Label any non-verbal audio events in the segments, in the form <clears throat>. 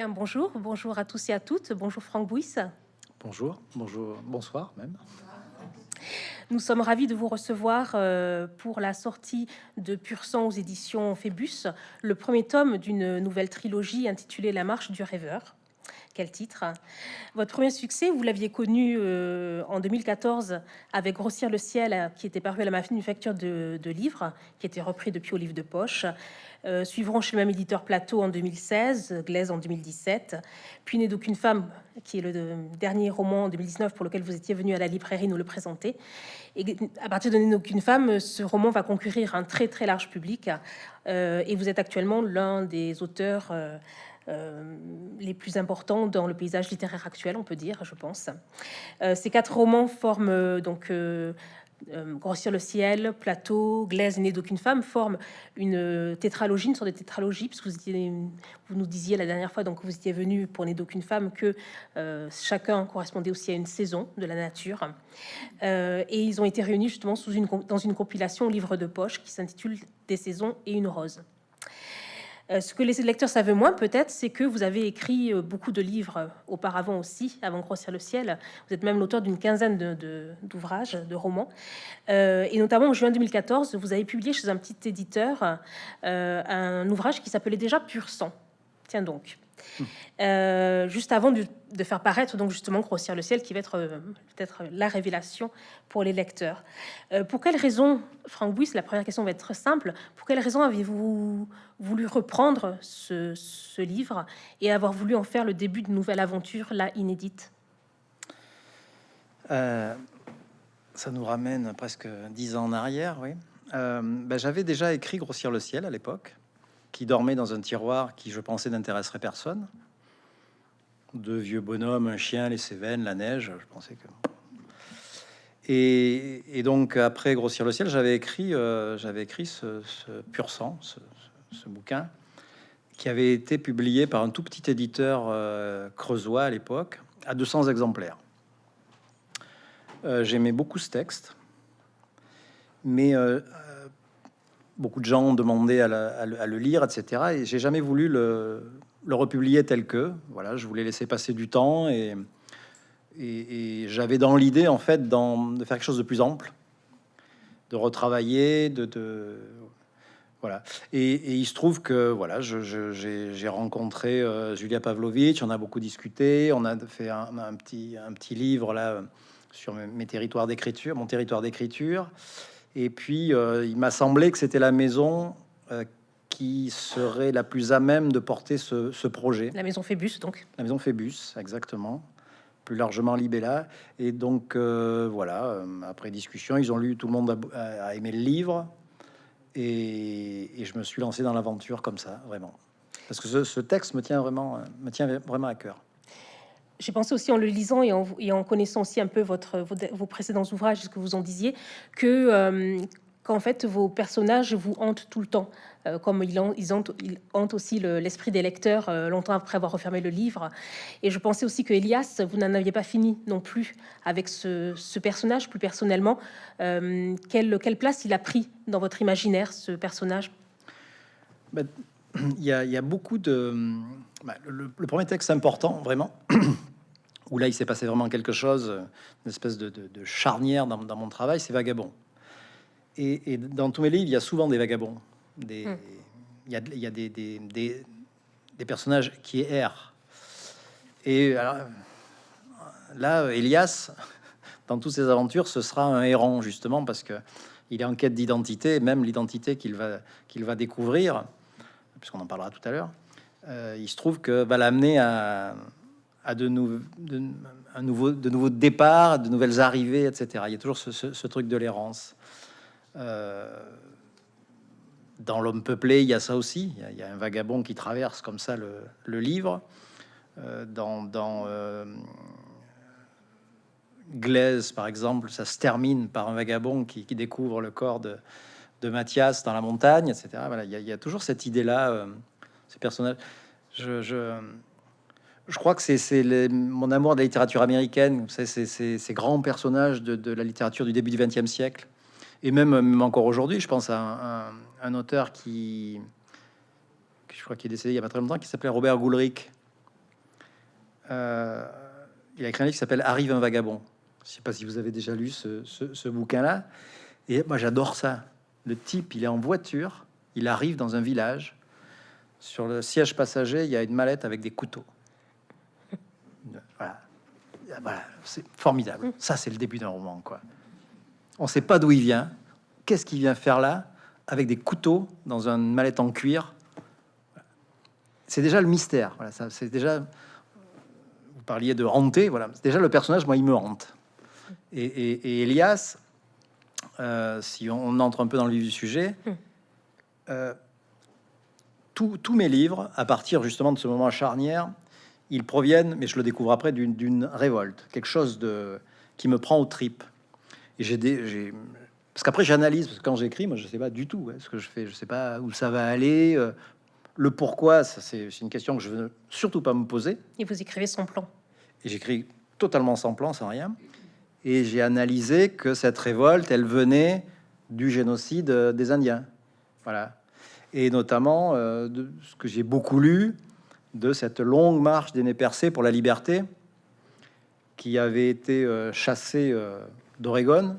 Bien, bonjour, bonjour à tous et à toutes. Bonjour Franck Bouys. Bonjour, bonjour, bonsoir même. Nous sommes ravis de vous recevoir euh, pour la sortie de Pur sang aux éditions Phébus, le premier tome d'une nouvelle trilogie intitulée La marche du rêveur. Quel titre? Votre premier succès, vous l'aviez connu euh, en 2014 avec Grossir le ciel, qui était paru à la manufacture de, de livres, qui était repris depuis au livre de poche. Euh, suivront chez le même éditeur Plateau en 2016, Glaise en 2017, puis Né d'aucune femme, qui est le dernier roman en 2019 pour lequel vous étiez venu à la librairie nous le présenter. Et à partir de Né d'aucune femme, ce roman va concourir un très très large public, euh, et vous êtes actuellement l'un des auteurs euh, euh, les plus importants dans le paysage littéraire actuel, on peut dire, je pense. Euh, ces quatre romans forment euh, donc Grossir le ciel, Plateau, Glaise Né d'aucune femme forment une tétralogie, une sorte de tétralogie, puisque vous nous disiez la dernière fois, donc vous étiez venu pour Né d'aucune femme, que chacun correspondait aussi à une saison de la nature. et ils ont été réunis justement sous une, dans une compilation livre de poche qui s'intitule Des saisons et une rose. Euh, ce que les lecteurs savent moins peut-être, c'est que vous avez écrit euh, beaucoup de livres auparavant aussi, avant Grossir le ciel. Vous êtes même l'auteur d'une quinzaine d'ouvrages, de, romans. Euh, et notamment en juin 2014, vous avez publié chez un petit éditeur un ouvrage qui s'appelait déjà Pur sang. Tiens donc. Euh, juste avant de, faire paraître donc justement Grossir le ciel, qui va être euh, peut-être la révélation pour les lecteurs. Euh, pour quelle raison, Franck Bouys, la première question va être simple, pour quelle raison avez-vous voulu reprendre ce, ce, livre et avoir voulu en faire le début d'une nouvelle aventure, là, inédite? Ça nous ramène presque dix ans en arrière, oui. Ben, J'avais déjà écrit Grossir le ciel à l'époque qui dormait dans un tiroir qui, je pensais, n'intéresserait personne. Deux vieux bonhommes, un chien, les Cévennes, la neige, je pensais que... Et, donc, après Grossir le ciel, j'avais écrit, euh, écrit ce, Pur sang, ce, bouquin, qui avait été publié par un tout petit éditeur euh, creusois à l'époque, à 200 exemplaires. Euh, j'aimais beaucoup ce texte, mais beaucoup de gens ont demandé à, le lire, etc. Et j'ai jamais voulu le, republier tel que. Voilà, je voulais laisser passer du temps et, j'avais dans l'idée en fait de faire quelque chose de plus ample, de retravailler, de, voilà. Et, il se trouve que voilà, j'ai rencontré euh, Julia Pavlovitch, on a beaucoup discuté, on a fait un, petit, un petit livre là sur mes territoires d'écriture, mon territoire d'écriture. Et puis, euh, il m'a semblé que c'était la maison euh, qui serait la plus à même de porter ce, projet. La maison Phébus, donc. La maison Phébus, exactement. Plus largement Libella. Et donc, euh, voilà, après discussion, ils ont lu, tout le monde a, aimé le livre. Et, je me suis lancé dans l'aventure comme ça, vraiment. Parce que ce, ce, texte me tient vraiment, me tient vraiment à cœur j'ai pensé aussi en le lisant et en, connaissant aussi un peu votre, vos, précédents ouvrages, ce que vous en disiez, que euh, qu'en fait vos personnages vous hantent tout le temps, euh, comme ils, ils, hantent, ils, hantent, aussi l'esprit des lecteurs euh, longtemps après avoir refermé le livre. Et je pensais aussi que Elias, vous n'en aviez pas fini non plus avec ce, personnage, plus personnellement. quelle, quelle, place il a pris dans votre imaginaire, ce personnage? Ben, <clears throat> il, y y, a, beaucoup de... Ben, le, le, premier texte important, vraiment, <clears throat> où là il s'est passé vraiment quelque chose, une espèce de, charnière dans, mon travail, c'est Vagabond. Et, dans tous mes livres, il y a souvent des vagabonds. Des, hmm. Il y a, il y a des, des, des, personnages qui errent. Et là, Elias, <laughs> dans toutes ses aventures, ce sera un errant, justement, parce que il est en quête d'identité, même l'identité qu'il va, qu'il va découvrir, puisqu'on en parlera tout à l'heure. Euh, il se trouve que va l'amener à, à de, de, un nouveau, de nouveaux départs, de nouvelles arrivées, etc. Il y a toujours ce, truc de l'errance. Euh, dans l'homme peuplé, il y a ça aussi. Il y a, un vagabond qui traverse comme ça le, livre. Euh, dans, euh, Glaise, par exemple, ça se termine par un vagabond qui, découvre le corps de, Mathias dans la montagne, etc. Voilà, il, y a, toujours cette idée-là, ces personnages. je, je crois que c'est mon amour de la littérature américaine, c'est ces grands personnages de, la littérature du début du XXe siècle, et même, encore aujourd'hui. Je pense à un, auteur qui, je crois qu'il est décédé il y a pas très longtemps, qui s'appelait Robert Goulrick, euh, il a écrit un livre qui s'appelle Arrive un vagabond. Je sais pas si vous avez déjà lu ce- ce bouquin-là. Et moi, j'adore ça. Le type, il est en voiture, il arrive dans un village. Sur le siège passager, il y a une mallette avec des couteaux. Voilà, Voilà, c'est formidable. Ça, c'est le début d'un roman, quoi. On sait pas d'où il vient. Qu'est-ce qu'il vient faire là avec des couteaux dans une mallette en cuir? C'est déjà le mystère. Voilà, ça, c'est déjà. Vous parliez de hanter. Voilà, déjà le personnage. Moi, il me hante. Et, et- et Elias, euh, si on entre un peu dans le vif du sujet, euh, tous tous mes livres, à partir justement de ce moment charnière, ils proviennent, mais je le découvre après, d'une- révolte, quelque chose de qui me prend aux tripes. Et j'ai des, parce qu'après j'analyse, parce que quand j'écris, moi je sais pas du tout hein, ce que je fais, je sais pas où ça va aller, euh, le pourquoi, ça c'est une question que je veux surtout pas me poser. Et vous écrivez son plan. Et j'écris totalement sans plan, sans rien. Et j'ai analysé que cette révolte, elle venait du génocide euh, des Indiens. Voilà. Et notamment, euh, de ce que j'ai beaucoup lu, de cette longue marche des nez percés pour la liberté, qui avait été euh, chassée euh, d'Oregon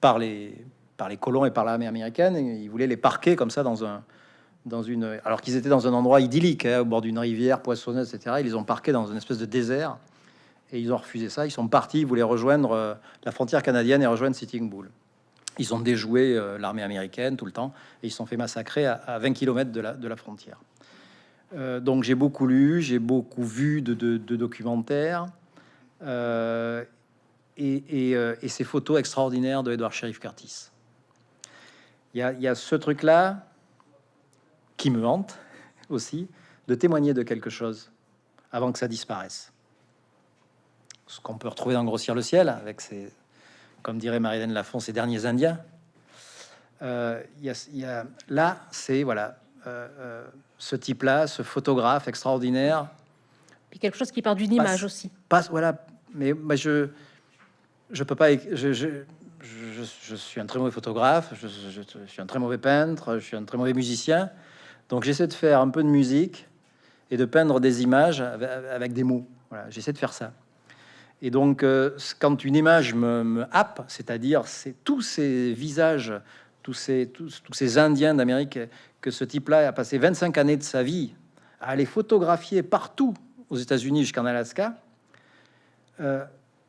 par les, par les colons et par l'armée américaine. Et ils voulaient les parquer comme ça dans un, dans une, alors qu'ils étaient dans un endroit idyllique, hein, au bord d'une rivière poissonneuse, etc. Ils les ont parqués dans une espèce de désert et ils ont refusé ça. Ils sont partis, ils voulaient rejoindre euh, la frontière canadienne et rejoindre Sitting Bull. Ils ont déjoué euh, l'armée américaine tout le temps et ils sont fait massacrer à, à 20 km de de la frontière. Euh, donc j'ai beaucoup lu, j'ai beaucoup vu de, documentaires euh, euh, et ces photos extraordinaires de Edward Sheriff Curtis. Il y a, ce truc-là qui me hante <laughs> aussi, de témoigner de quelque chose avant que ça disparaisse. Ce qu'on peut retrouver dans Grossir le ciel, avec ces, comme dirait Marie-Hélène Lafont, ces derniers Indiens. Euh, y a- là, c'est voilà, euh, euh, ce type-là, ce photographe extraordinaire, Puis quelque chose qui part d'une image aussi. passe, voilà, mais je je peux pas, je, je, je, je suis un très mauvais photographe, je, suis un très mauvais peintre, je suis un très mauvais musicien, donc j'essaie de faire un peu de musique et de peindre des images avec, avec des mots. Voilà, j'essaie de faire ça. Et donc, euh, quand une image me, me happe, c'est-à-dire c'est tous ces visages, tous ces, tous, ces Indiens d'Amérique que ce type-là a passé 25 années de sa vie à aller photographier partout aux États-Unis jusqu'en Alaska, euh,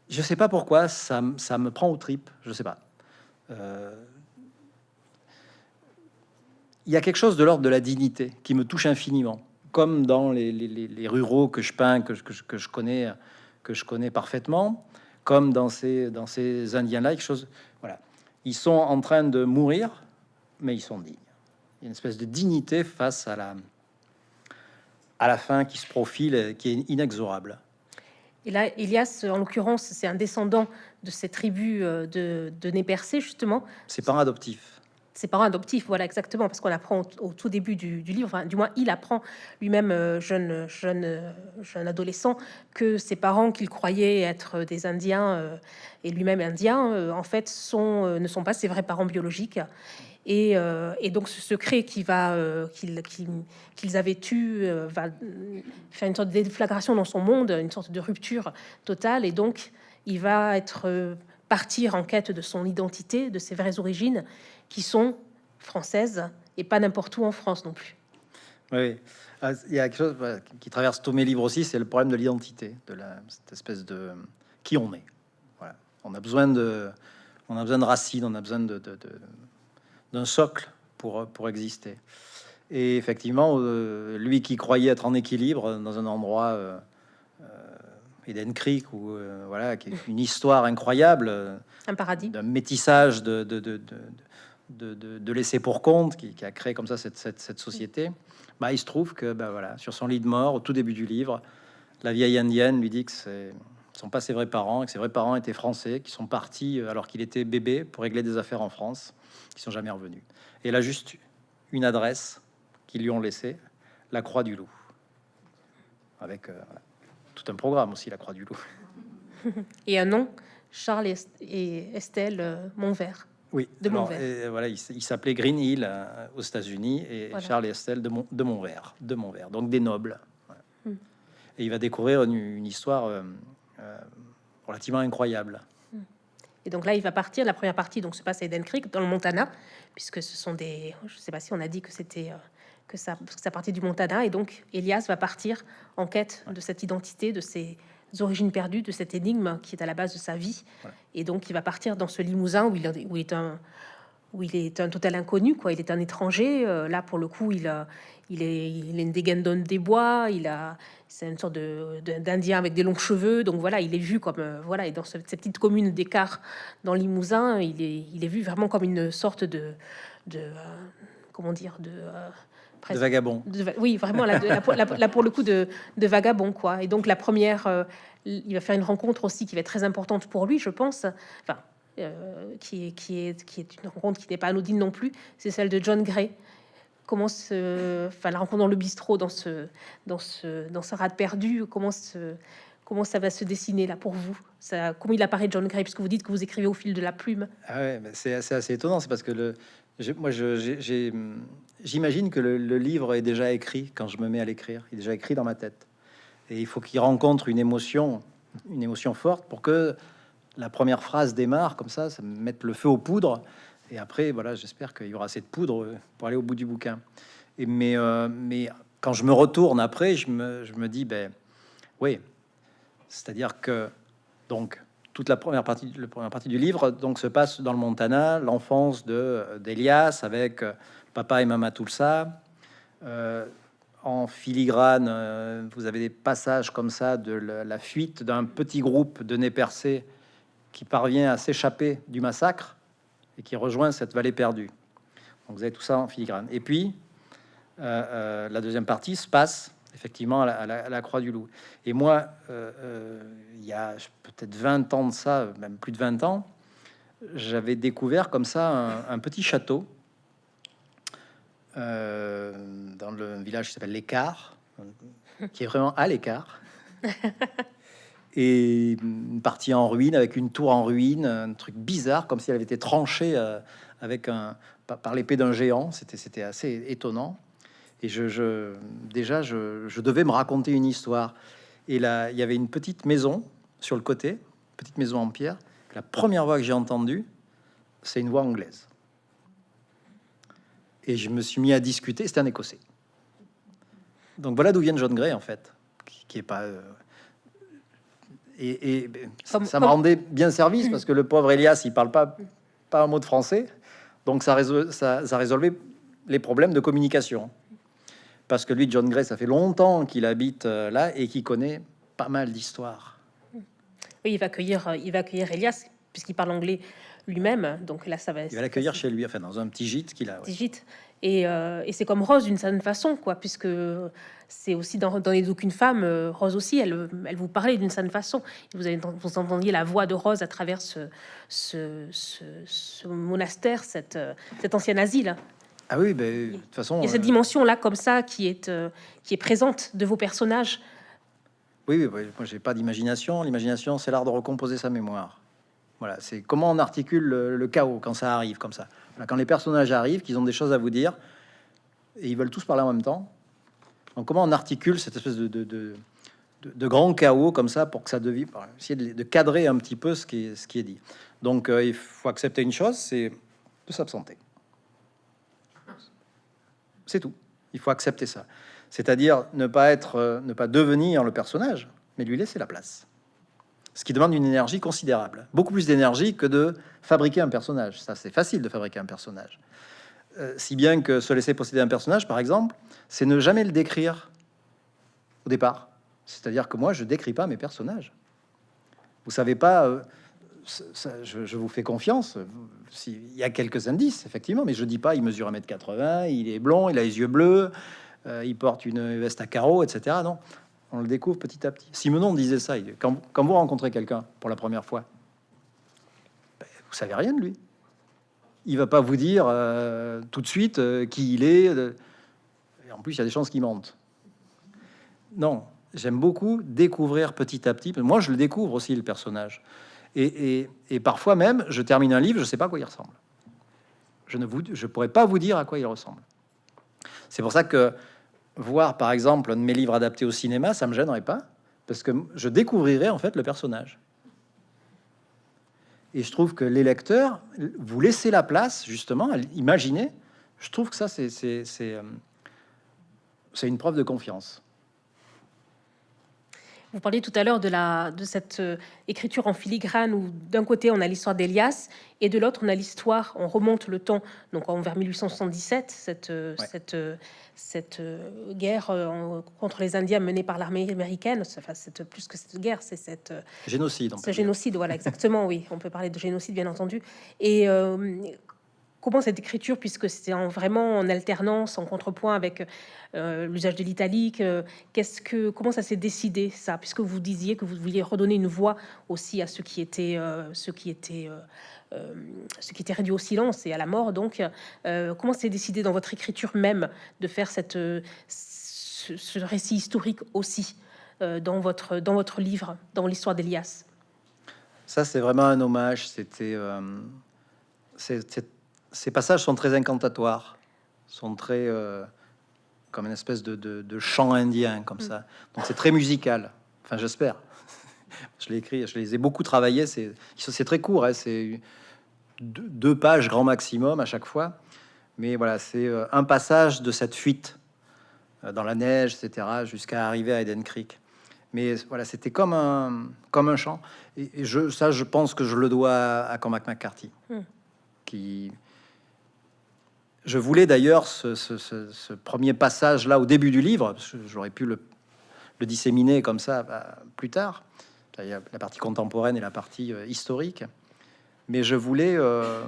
je sais pas pourquoi ça, me prend aux tripes. Je sais pas. Euh, Il y a quelque chose de l'ordre de la dignité qui me touche infiniment, comme dans les, ruraux que je peins, que je connais, que je connais parfaitement, comme dans ces, dans ces Indiens-là, quelque chose. Ils sont en train de mourir, mais ils sont dignes. Il y a une espèce de dignité face à la à la fin qui se profile, et qui est inexorable. Et là, Elias, en l'occurrence, c'est un descendant de ces tribus euh, de, de nez percés, justement. Ses parents adoptifs. Ses parents adoptifs, voilà exactement, parce qu'on apprend au, tout début du, livre, du moins il apprend lui-même, euh, jeune, jeune, euh, jeune adolescent, que ses parents qu'il croyait être des Indiens euh, et lui-même indien, en fait, sont, ne sont pas ses vrais parents biologiques. Et, donc ce secret qui va, qu'il- qu'il- qu'ils avaient euh, va faire une sorte de déflagration dans son monde, une sorte de rupture totale. Et donc il va être partir en quête de son identité, de ses vraies origines, qui sont françaises et pas n'importe où en France non plus. Oui, Ah, il y a quelque chose qui- traverse tous mes livres aussi, c'est le problème de l'identité, de la, cette espèce de qui on est. Voilà. On a besoin de, on a besoin de racines, on a besoin de, d'un socle pour pour exister. Et effectivement, euh, lui qui croyait être en équilibre dans un endroit euh, Eden Creek ou euh, voilà, qui est une histoire incroyable. euh, Un paradis. d'un métissage de, de, de, de, laisser pour compte qui, qui a créé comme ça cette, cette, cette société. Bah, il se trouve que bah, voilà, sur son lit de mort, au tout début du livre, la vieille indienne lui dit que c'est ce sont pas ses vrais parents, et que ses vrais parents étaient français, qui sont partis euh, alors qu'il était bébé pour régler des affaires en France, qui sont jamais revenus. Et elle a juste une adresse qu'ils lui ont laissée, la Croix du Loup, avec euh, tout un programme aussi, la Croix du Loup. <laughs> Et un nom, Charles et Est- et Estelle euh, Montvert. Oui, De alors, et voilà, il, s'appelait Green Hill euh, aux États-Unis et Voilà. Charles et Estelle de, Mon, de Montvert, de Montvert, donc des nobles. Voilà. Hmm. et il va découvrir une, histoire euh, euh, relativement incroyable. Et donc là, il va partir. La première partie donc se passe à Eden Creek, dans le Montana, puisque ce sont des. Je ne sais pas si on a dit que c'était que ça, que ça partait du Montana. Et donc Elias va partir en quête de cette identité, de ses origines perdues, de cette énigme qui est à la base de sa vie. Et donc il va partir dans ce Limousin où il, où il est un où il est un total inconnu, quoi. Il est un étranger. Euh, là, pour le coup, il a, il est, il est une dégaine des bois. Il a, c'est une sorte de, d'Indien avec des longs cheveux. Donc voilà, il est vu comme, euh, voilà, et dans cette petite commune d'écart dans Limousin, il est, il est vu vraiment comme une sorte de, de euh, comment dire, de de vagabond. oui, vraiment, là, là, pour le coup, de, de, vagabond, quoi. Et donc, la première, il va faire une rencontre aussi qui va être très importante pour lui, je pense. Enfin, euh, qui, est, qui, est, qui est une rencontre qui n'est pas anodine non plus, c'est celle de John Gray. Comment se, enfin, la rencontre dans le bistrot, dans ce, dans ce, dans ce rade perdu, comment, se, comment ça va se dessiner là pour vous? Ça, Comment il apparaît John Gray? Puisque vous dites que vous écrivez au fil de la plume. Ah ouais, c'est assez, assez, étonnant, c'est parce que le, moi, j'imagine que le, livre est déjà écrit quand je me mets à l'écrire. Il est déjà écrit dans ma tête. Et il faut qu'il rencontre une émotion, une émotion forte pour que la première phrase démarre comme ça, ça met le feu aux poudres. Et après, voilà, j'espère qu'il y aura assez de poudre pour aller au bout du bouquin. Et mais, euh, mais quand je me retourne après, je me, je me dis, ben oui, c'est-à-dire que donc toute la première partie, la première partie du livre donc se passe dans le Montana, l'enfance de d'Elias avec euh, papa et maman Tulsa. Euh, en filigrane, euh, vous avez des passages comme ça de la, fuite d'un petit groupe de nez percés qui parvient à s'échapper du massacre et qui rejoint cette vallée perdue. Donc vous avez tout ça en filigrane. Et puis, euh, la deuxième partie se passe effectivement à la, Croix du Loup. Et moi, euh, il y a peut-être 20 ans de ça, même plus de 20 ans, j'avais découvert comme ça un, petit château dans le village qui s'appelle l'Écart, qui est vraiment à l'écart. <laughs> et une partie en ruine avec une tour en ruine, un truc bizarre comme si elle avait été tranchée euh, avec un par, l'épée d'un géant. C'était c'était assez étonnant. Et je, je déjà je, je, devais me raconter une histoire. Et là, il y avait une petite maison sur le côté, petite maison en pierre. La première voix que j'ai entendue, c'est une voix anglaise. Et je me suis mis à discuter. C'était un Écossais. Donc voilà d'où vient John Gray en fait, qui, qui est pas euh, et, ça me rendait bien service parce que le pauvre Elias, il parle pas, pas un mot de français. Donc ça, ça, ça résolvait les problèmes de communication. Parce que lui, John Gray, ça fait longtemps qu'il habite euh, là et qu'il connaît pas mal d'histoires. Oui, il va accueillir, euh, il va accueillir Elias puisqu'il parle anglais lui-même. Donc là, ça va. Il va l'accueillir chez lui, enfin dans un petit gîte qu'il a. Petit gîte. Euh, et, c'est comme Rose d'une certaine façon, quoi, puisque c'est aussi dans, dans les aucune femme, Rose aussi, elle, elle vous parlait d'une certaine façon. Vous, avez, vous entendiez la voix de Rose à travers ce, ce, monastère, cette, cet ancien asile. Ah oui, ben, de toute façon. Il y a cette euh, dimension-là, comme ça, qui est, qui est présente de vos personnages. Oui, oui, moi j'ai pas d'imagination. L'imagination, c'est l'art de recomposer sa mémoire. Voilà, c'est comment on articule le, chaos quand ça arrive comme ça. quand les personnages arrivent, qu'ils ont des choses à vous dire, et ils veulent tous parler en même temps. Donc comment on articule cette espèce de, de, de, de grand chaos comme ça pour que ça devienne, essayer de, cadrer un petit peu ce qui est, ce qui est dit. Donc euh, il faut accepter une chose, c'est de s'absenter. C'est tout. Il faut accepter ça. C'est-à-dire ne pas être, euh, ne pas devenir le personnage, mais lui laisser la place ce qui demande une énergie considérable, beaucoup plus d'énergie que de fabriquer un personnage. Ça, c'est facile de fabriquer un personnage. Euh, si bien que se laisser posséder un personnage, par exemple, c'est ne jamais le décrire au départ. C'est-à-dire que moi, je décris pas mes personnages. Vous savez pas, euh, je, vous fais confiance. Il y a quelques indices, effectivement, mais je dis pas, il mesure 1m80, il est blond, il a les yeux bleus, euh, il porte une veste à carreaux, etc. Non, on le découvre petit à petit. Simenon disait ça. Quand, quand vous rencontrez quelqu'un pour la première fois, ben, vous savez rien de lui. Il va pas vous dire euh, tout de suite euh, qui il est. Et en plus, il y a des chances qu'il mente. Non, j'aime beaucoup découvrir petit à petit. Moi, je le découvre aussi le personnage. Et, parfois même, je termine un livre, je sais pas à quoi il ressemble. Je ne vous, je pourrais pas vous dire à quoi il ressemble. C'est pour ça que voir, par exemple, un de mes livres adaptés au cinéma, ça me gênerait pas, parce que je découvrirais en fait le personnage. Et je trouve que les lecteurs, vous laissez la place justement à imaginer. Je trouve que ça, c'est euh, c'est une preuve de confiance. Vous parliez tout à l'heure de, la, de cette euh, écriture en filigrane où d'un côté on a l'histoire d'Elias et de l'autre on a l'histoire, on remonte le temps, donc en vers 1877, cette, euh, cette, euh, cette guerre contre les Indiens menée par l'armée américaine, enfin c'est plus que cette guerre, c'est cette génocide. Ce génocide, voilà exactement, oui, on peut parler de génocide bien entendu. Et comment cette écriture, puisque c'est vraiment en alternance, en contrepoint avec euh, l'usage de l'italique, euh, qu'est-ce que, comment ça s'est décidé ça, puisque vous disiez que vous vouliez redonner une voix aussi à ceux qui étaient, euh, ceux qui étaient, ce qui était réduit au silence et à la mort. Donc, comment c'est décidé dans votre écriture même de faire cette, ce, récit historique aussi dans votre, dans votre livre, dans l'histoire d'Elias? Ça, c'est vraiment un hommage. C'était c'est ces passages sont très incantatoires, sont très euh, comme une espèce de, chant indien, comme mm. ça. Donc c'est très musical. Enfin, j'espère. <laughs> je l'ai écrit, je les ai beaucoup travaillé. C'est c'est très court, hein, c'est deux, pages grand maximum à chaque fois. Mais voilà, c'est euh, un passage de cette fuite euh, dans la neige, etc., jusqu'à arriver à Eden Creek. Mais voilà, c'était comme un, comme un chant. Et, je, ça, je pense que je le dois à Cormac McCarthy, mm. qui, je voulais d'ailleurs ce, premier passage là au début du livre, j'aurais pu le, disséminer comme ça bah, plus tard. La partie contemporaine et la partie euh, historique. Mais je voulais, euh,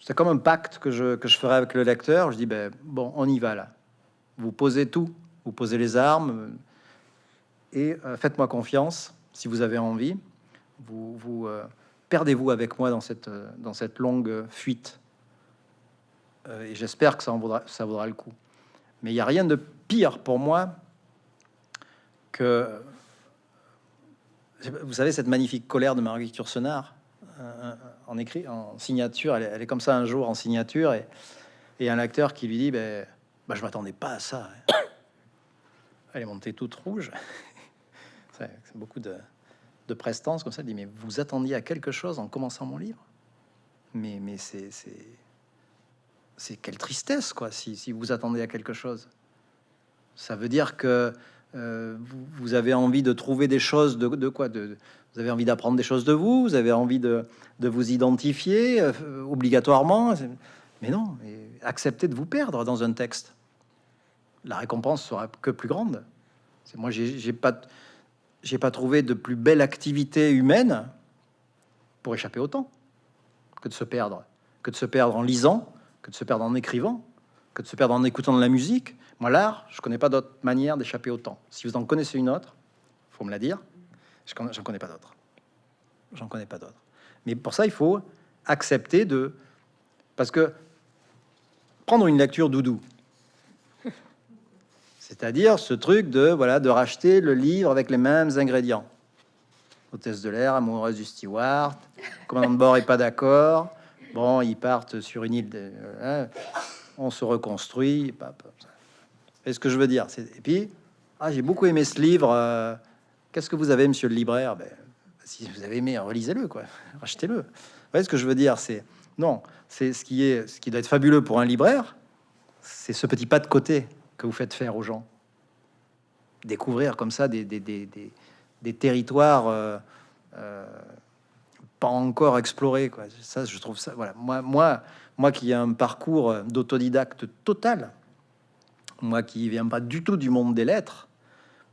c'est comme un pacte que je, ferai avec le lecteur. Je dis, ben, bon, on y va là. Vous posez tout, vous posez les armes et euh, faites-moi confiance si vous avez envie. Vous, vous perdez-vous avec moi dans cette longue fuite euh, et j'espère que ça, vaudra, le coup. Mais il n'y a rien de pire pour moi que, vous savez, cette magnifique colère de Marguerite Yourcenar euh, en écrit, en signature, elle est, comme ça un jour en signature, et, un acteur qui lui dit, ben, ben je m'attendais pas à ça. <coughs> Elle est montée toute rouge. <laughs> C'est beaucoup de, de prestance comme ça. Elle dit, mais vous attendiez à quelque chose en commençant mon livre? Mais, mais c'est c'est quelle tristesse, quoi, si, vous attendez à quelque chose. Ça veut dire que euh, vous, avez envie de trouver des choses de, quoi de, Vous avez envie d'apprendre des choses de vous, vous avez envie de, de vous identifier euh, obligatoirement. Mais non, acceptez de vous perdre dans un texte. La récompense sera que plus grande. C'est moi, j'ai pas, j'ai pas trouvé de plus belle activité humaine pour échapper au temps que de se perdre, que de se perdre en lisant, de se perdre en écrivant, que de se perdre en écoutant de la musique. Moi, l'art, je connais pas d'autre manière d'échapper au temps. Si vous en connaissez une autre, faut me la dire. Je j'en connais pas d'autre. J'en connais pas d'autre. Mais pour ça, il faut accepter de, parce que prendre une lecture doudou, <laughs> c'est-à-dire ce truc de voilà de racheter le livre avec les mêmes ingrédients. Hôtesse de l'air, amoureuse du steward, commandant de bord est pas d'accord, Bon, ils partent sur une île, de, hein, on se reconstruit. est ce que je veux dire, c'est et puis ah, j'ai beaucoup aimé ce livre. Euh, qu'est-ce que vous avez, monsieur le libraire? Ben, Si vous avez aimé, relisez-le, quoi. <laughs> Achetez-le. Vous voyez ce que je veux dire? C'est non, c'est ce qui est ce qui doit être fabuleux pour un libraire, c'est ce petit pas de côté que vous faites faire aux gens. Découvrir comme ça des, des, des, des territoires. Euh, euh, pas encore exploré. Quoi. Ça, je trouve ça. Voilà. Moi, moi, moi qui ai un parcours d'autodidacte total, moi qui viens pas du tout du monde des lettres,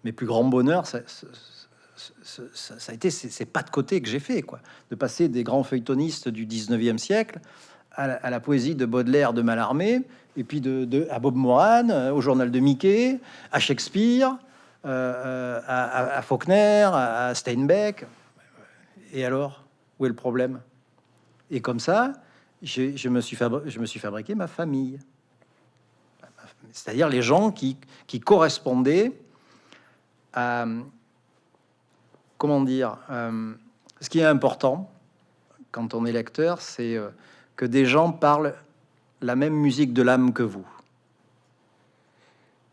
mes plus grands bonheurs, ça, a été ces, pas de côté que j'ai fait, quoi, de passer des grands feuilletonistes du 19e siècle à la, poésie de Baudelaire, de Mallarmé, et puis de, à Bob Moran, euh, au journal de Mickey, à Shakespeare, euh, euh, à, Faulkner, à Steinbeck. Et alors? Où est le problème? Et comme ça, je, me suis fabriqué ma famille. C'est-à-dire les gens qui, qui correspondaient à, comment dire, euh, ce qui est important quand on est lecteur, c'est euh, que des gens parlent la même musique de l'âme que vous.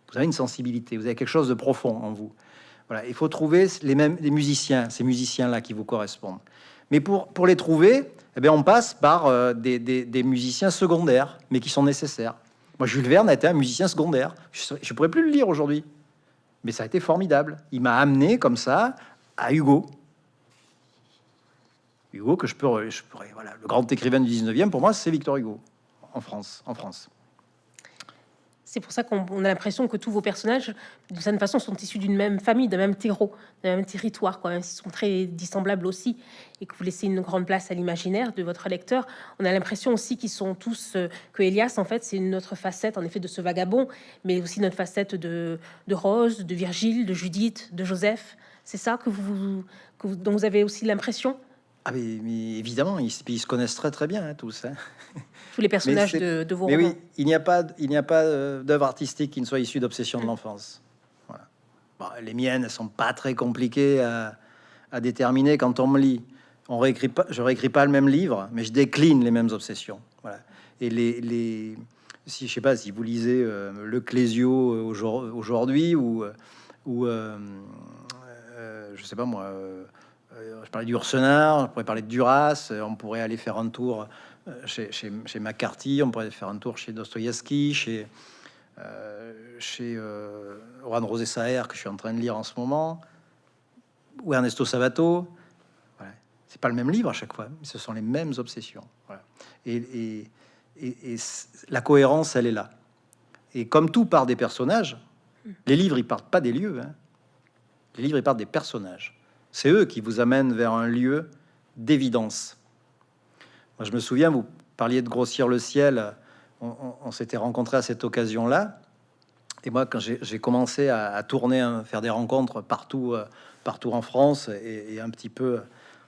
Vous avez une sensibilité, vous avez quelque chose de profond en vous. Voilà, il faut trouver les mêmes les musiciens, ces musiciens-là qui vous correspondent. Mais pour, les trouver, eh bien, on passe par euh, des, musiciens secondaires, mais qui sont nécessaires. Moi, Jules Verne a été un musicien secondaire. Je ne pourrais plus le lire aujourd'hui. Mais ça a été formidable. Il m'a amené comme ça à Hugo. Hugo, que je pourrais, voilà, le grand écrivain du 19e, pour moi, c'est Victor Hugo, en France. En France. C'est pour ça qu'on a l'impression que tous vos personnages, de certaine façon, sont issus d'une même famille, d'un même terreau, d'un même territoire, quoi. Ils sont très dissemblables aussi, et que vous laissez une grande place à l'imaginaire de votre lecteur. On a l'impression aussi qu'ils sont tous euh, que Elias, en fait, c'est une autre facette, en effet, de ce vagabond, mais aussi notre facette de, de Rose, de Virgile, de Judith, de Joseph. C'est ça que vous, que vous, dont vous avez aussi l'impression? Ah mais, évidemment, ils, se connaissent très très bien hein, tous. Hein. <laughs> Tous les personnages de, de, vos mais oui, il n'y a pas, il n'y a pas euh, d'œuvre artistique qui ne soit issue d'obsession de l'enfance. Voilà. les miennes sont pas très compliquées à, déterminer quand on me lit. On réécrit pas, je réécris pas le même livre, mais je décline les mêmes obsessions. Voilà. Et les, les si je sais pas si vous lisez euh, le Clésio euh, aujourd'hui ou ou je sais pas moi je parlais du Ursenard, on pourrait parler de Duras, on pourrait aller faire un tour euh, chez, chez, McCarthy, on pourrait faire un tour chez Dostoïevski, chez, euh, chez euh, Juan Rosé Saer, que je suis en train de lire en ce moment, ou Ernesto Savato. Voilà. C'est pas le même livre à chaque fois, mais ce sont les mêmes obsessions. Et la cohérence, elle est là. Et comme tout part des personnages, les livres, ils partent pas des lieux. Hein. Les livres, ils partent des personnages. C'est eux qui vous amènent vers un lieu d'évidence. Moi, je me souviens, vous parliez de grossir le ciel. On, s'était rencontrés à cette occasion-là. Et moi, quand j'ai commencé à, tourner, à hein, faire des rencontres partout, euh, partout en France et, un petit peu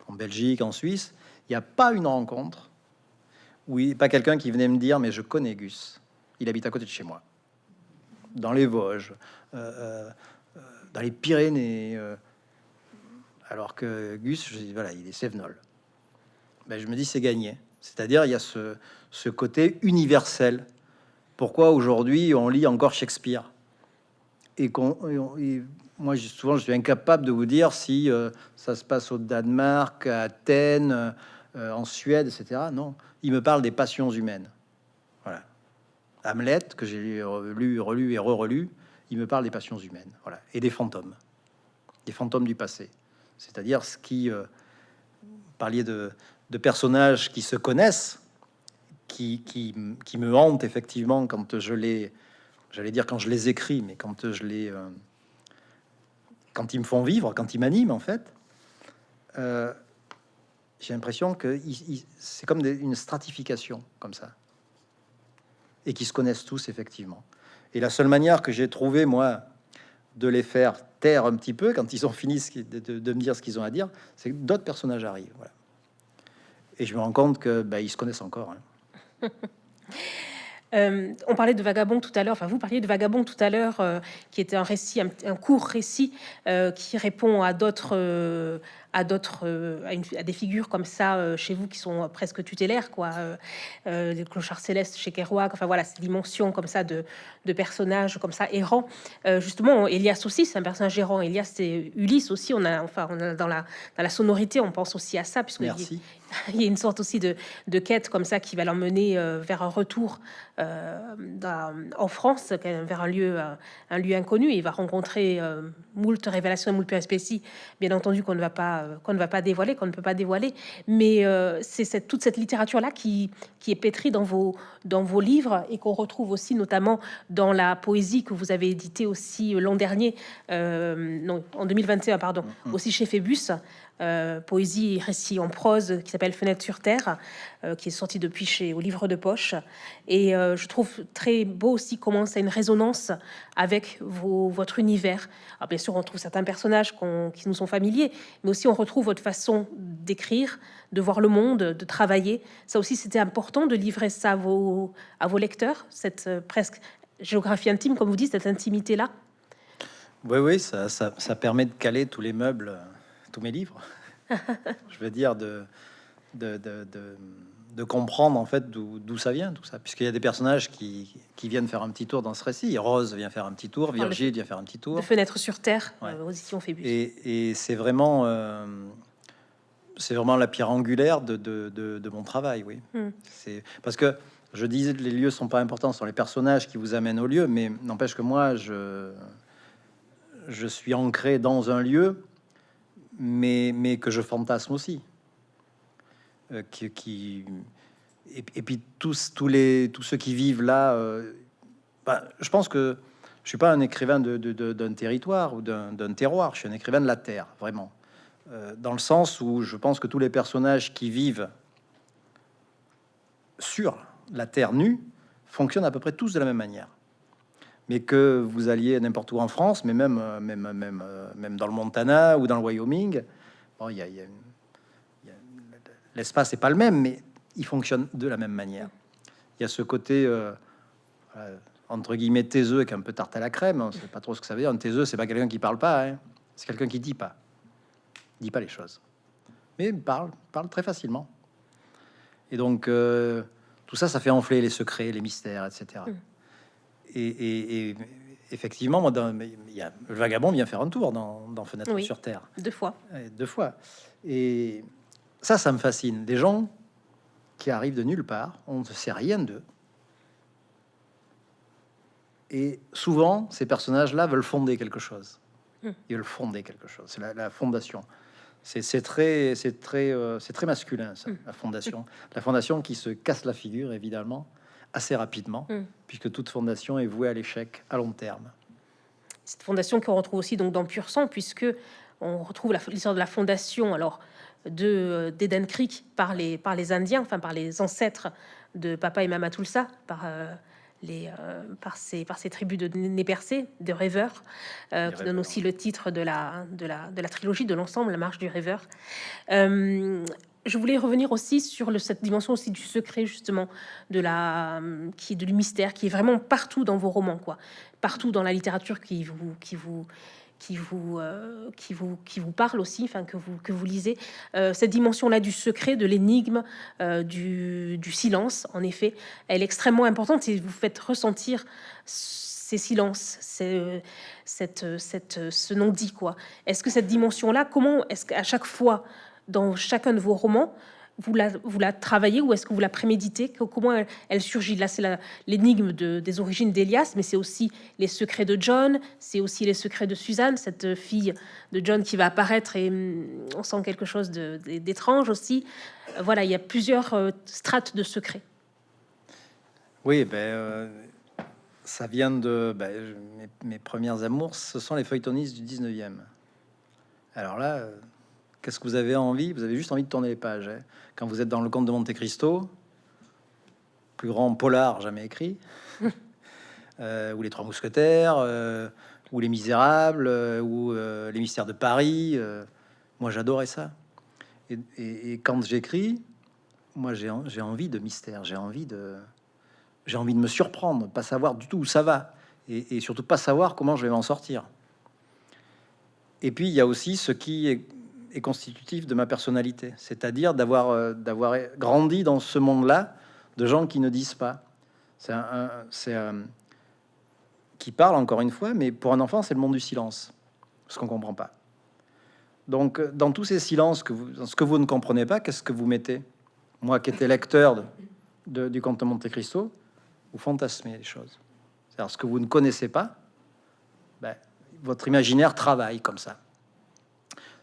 en Belgique, en Suisse, il n'y a pas une rencontre oui, pas quelqu'un qui venait me dire, mais je connais Gus. Il habite à côté de chez moi, dans les Vosges, euh, euh, dans les Pyrénées, alors que Gus, je dis, voilà, il est Sévenol. Ben, je me dis, c'est gagné. C'est-à-dire, il y a ce, côté universel. Pourquoi aujourd'hui on lit encore Shakespeare? Et moi souvent je suis incapable de vous dire si euh, ça se passe au Danemark, à Athènes, euh, en Suède, etc. Non, il me parle des passions humaines. Voilà, Hamlet que j'ai lu, relu et re-relu, il me parle des passions humaines. Voilà, et des fantômes, des fantômes du passé c'est-à-dire ce qui euh, parliez de, personnages qui se connaissent, qui, qui, me hantent effectivement quand je les, j'allais dire quand je les écris, mais quand je les, euh, quand ils me font vivre, quand ils m'animent en fait, euh, j'ai l'impression que c'est comme une stratification comme ça, et qui se connaissent tous effectivement. Et la seule manière que j'ai trouvé moi de les faire taire un petit peu quand ils ont fini de, me dire ce qu'ils ont à dire, c'est que d'autres personnages arrivent. Et je me rends compte que bah, ils se connaissent encore. Hein. Euh, on parlait de Vagabond tout à l'heure, enfin vous parliez de Vagabond tout à l'heure, euh, qui était un récit, un, court récit euh, qui répond à d'autres à d'autres, euh, à, des figures comme ça euh, chez vous qui sont presque tutélaires, quoi. Euh, des clochards célestes chez Kerouac, enfin voilà, ces dimensions comme ça de, de personnages comme ça errants. justement, Elias aussi, c'est un personnage errant. Elias, c'est Ulysse aussi. On a, enfin, on a dans la dans la sonorité, on pense aussi à ça, puisque il y a <laughs> une sorte aussi de, de quête comme ça qui va l'emmener vers un retour en France, vers un lieu, un lieu inconnu. Il va rencontrer moult révélations, moult péripéties, bien entendu qu'on ne va pas euh, qu'on ne va pas dévoiler, qu'on ne peut pas dévoiler. Mais euh, c'est cette, toute cette littérature-là qui, qui est pétrie dans vos, dans vos livres et qu'on retrouve aussi notamment dans la poésie que vous avez édité aussi l'an dernier, euh, non, en 2021, pardon, mm-hmm. aussi chez Phébus. Euh, poésie et récit en prose qui s'appelle Fenêtre sur Terre, euh, qui est sorti depuis chez au livre de poche. Et euh, je trouve très beau aussi comment ça a une résonance avec votre univers. Alors bien sûr, on trouve certains personnages qui nous sont familiers, mais aussi on retrouve votre façon d'écrire, de voir le monde, de travailler. Ça aussi, c'était important de livrer ça à vos, lecteurs, cette presque géographie intime, comme vous dites, cette intimité-là. Oui, oui, ça, ça permet de caler tous les meubles mes livres. <laughs> je veux dire, de, de, de comprendre en fait d'où ça vient tout ça, puisqu'il y a des personnages qui, qui viennent faire un petit tour dans ce récit. Rose vient faire un petit tour, le- Virgile vient faire un petit tour, De fenêtre sur terre, Ouais. euh, aux et, et c'est vraiment euh, c'est vraiment la pierre angulaire de, de, mon travail, oui. Hmm. C'est parce que je disais que les lieux sont pas importants, ce sont les personnages qui vous amènent au lieu, mais n'empêche que moi je je suis ancré dans un lieu, mais que je fantasme aussi. Euh, qui, et, puis tous tous les tous ceux qui vivent là, euh, bah, je pense que je suis pas un écrivain d'un territoire ou d'un, d'un terroir. Je suis un écrivain de la terre, vraiment, Euh, dans le sens où je pense que tous les personnages qui vivent sur la terre nue fonctionnent à peu près tous de la même manière. Mais que vous alliez n'importe où en France, mais même euh, même même euh, même dans le Montana ou dans le Wyoming, bon, il y il il l'espace n'est pas le même, mais il fonctionne de la même manière. Il y a ce côté euh, entre guillemets taiseux avec un peu tarte à la crème. On sait pas trop ce que ça veut dire. Un taiseux, c'est pas quelqu'un qui parle pas, hein. c'est quelqu'un qui dit pas, dit pas les choses, mais il parle, parle très facilement. Et donc euh, tout ça, ça fait enfler les secrets, les mystères, etc. Et, et- effectivement, moi, dans- y a, le vagabond vient faire un tour dans, dans Fenêtre Oui. sur Terre. Deux fois. Ouais, deux fois. Et ça, ça me fascine. Des gens qui arrivent de nulle part, on ne sait rien d'eux. Et souvent, ces personnages-là veulent fonder quelque chose. Hmm. Ils veulent fonder quelque chose. C'est la, la fondation. C'est très, c'est très, euh, c'est très masculin, ça, Hmm. la fondation. La fondation qui se casse la figure, évidemment, assez rapidement, Hmm. puisque toute fondation est vouée à l'échec à long terme. Cette fondation qu'on retrouve aussi donc dans Pur Sang, puisque on retrouve la- l'histoire de la fondation alors de euh, d'Eden Creek par les par les Indiens, enfin par les ancêtres de Papa et Mama Tulsa, par euh, les euh, par ces par ces tribus de nez percés, de rêveurs, euh, qui donne rêveurs. aussi le titre de la de la de la trilogie de l'ensemble, la marche du rêveur. Euh, je voulais revenir aussi sur le, cette dimension aussi du secret justement de la qui est de du mystère qui est vraiment partout dans vos romans quoi. Partout dans la littérature qui vous qui vous qui vous euh, qui vous qui vous parle aussi enfin que vous que vous lisez. Euh, cette dimension là du secret de l'énigme euh, du, silence en effet elle est extrêmement importante et vous faites ressentir ces silences c'est cette cette ce non dit quoi. Est-ce que cette dimension là comment est-ce qu'à chaque fois dans chacun de vos romans vous la, travaillez ou est-ce que vous la préméditez? Comment elle, surgit? Là, c'est l'énigme de- des origines d'Elias, mais c'est aussi les secrets de John, c'est aussi les secrets de Suzanne, cette fille de John qui va apparaître et hum, on sent quelque chose d'étrange aussi. Euh, Voilà, il y a plusieurs euh, strates de secrets. Oui, ben, euh, ça vient de ben, mes, mes premières amours, ce sont les feuilletonistes du 19e. Alors là, euh, qu'est-ce que vous avez envie? Vous avez juste envie de tourner les pages. hein. Quand vous êtes dans le Comte de Monte Cristo, plus grand polar jamais écrit, <laughs> euh, ou les Trois Mousquetaires, euh, ou les Misérables, euh, ou les Mystères de Paris. moi, j'adorais ça. Et, et- et quand j'écris, moi, j'ai envie de mystère, j'ai envie de j'ai envie de me surprendre, pas savoir du tout où ça va, et, et surtout pas savoir comment je vais m'en sortir. Et puis il y a aussi ce qui est, est constitutif de ma personnalité, c'est-à-dire d'avoir euh, d'avoir grandi dans ce monde-là de gens qui ne disent pas. C'est un, un- qui parle encore une fois, mais pour un enfant c'est le monde du silence, ce qu'on comprend pas. Donc euh, dans tous ces silences que vous, dans ce que vous ne comprenez pas, qu'est-ce que vous mettez? Moi qui étais lecteur de- du Comte de Monte Cristo, vous fantasmez les choses. C'est-à-dire ce que vous ne connaissez pas, ben, votre imaginaire travaille comme ça.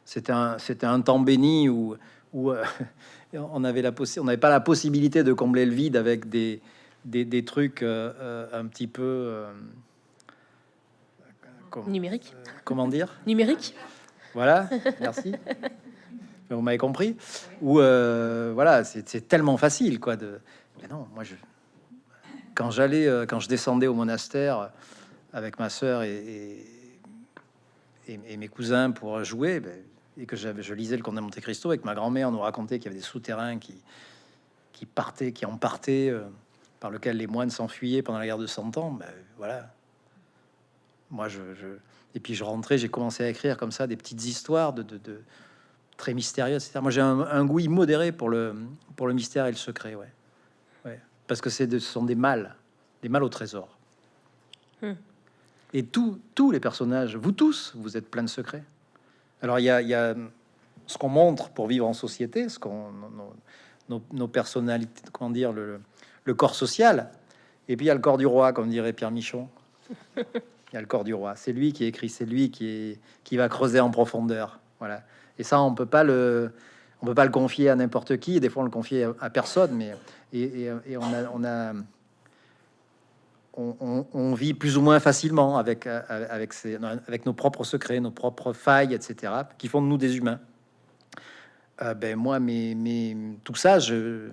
C'était un, un temps béni où, où euh, <laughs> on n'avait pas la possibilité de combler le vide avec des, des, des trucs euh, euh, un petit peu, euh, com- Numérique comment dire? Numérique voilà, merci. <laughs> Vous m'avez compris? Ou euh, voilà, c'est c'est tellement facile, quoi. De... Mais non, moi, je... quand j'allais, euh, quand je descendais au monastère avec ma sœur et, et, et- et mes cousins pour jouer, ben, et que je lisais le Comte de Monte Cristo, avec ma grand-mère, nous racontait qu'il y avait des souterrains qui, qui partaient, qui en partaient, euh, par lequel les moines s'enfuyaient pendant la guerre de Cent Ans. Ben, voilà. Moi, je, je- et puis je rentrais, j'ai commencé à écrire comme ça des petites histoires de, de, de, très mystérieux, etc. Moi, j'ai un, goût immodéré pour le, pour le mystère et le secret, ouais. ouais. Parce que c'est de, ce sont des mâles, des mâles au trésor. Hmm. Et tous tous les personnages, vous tous, vous êtes plein de secrets. Alors, il y a, y a ce qu'on montre pour vivre en société, ce qu'on nos, personnalités, comment dire, le, le, corps social, et puis il y a le corps du roi, comme dirait Pierre Michon. <laughs> Il y a le corps du roi. C'est lui qui écrit, c'est lui qui, est, qui va creuser en profondeur. Voilà. Et ça, on peut pas le, on peut pas le confier à n'importe qui. des fois, on le confie à, personne. Mais et, et, on a, on a on, vit plus ou moins facilement avec, avec nos propres secrets, nos propres failles, etc., qui font de nous des humains. Euh, ben moi, mais, tout ça, je,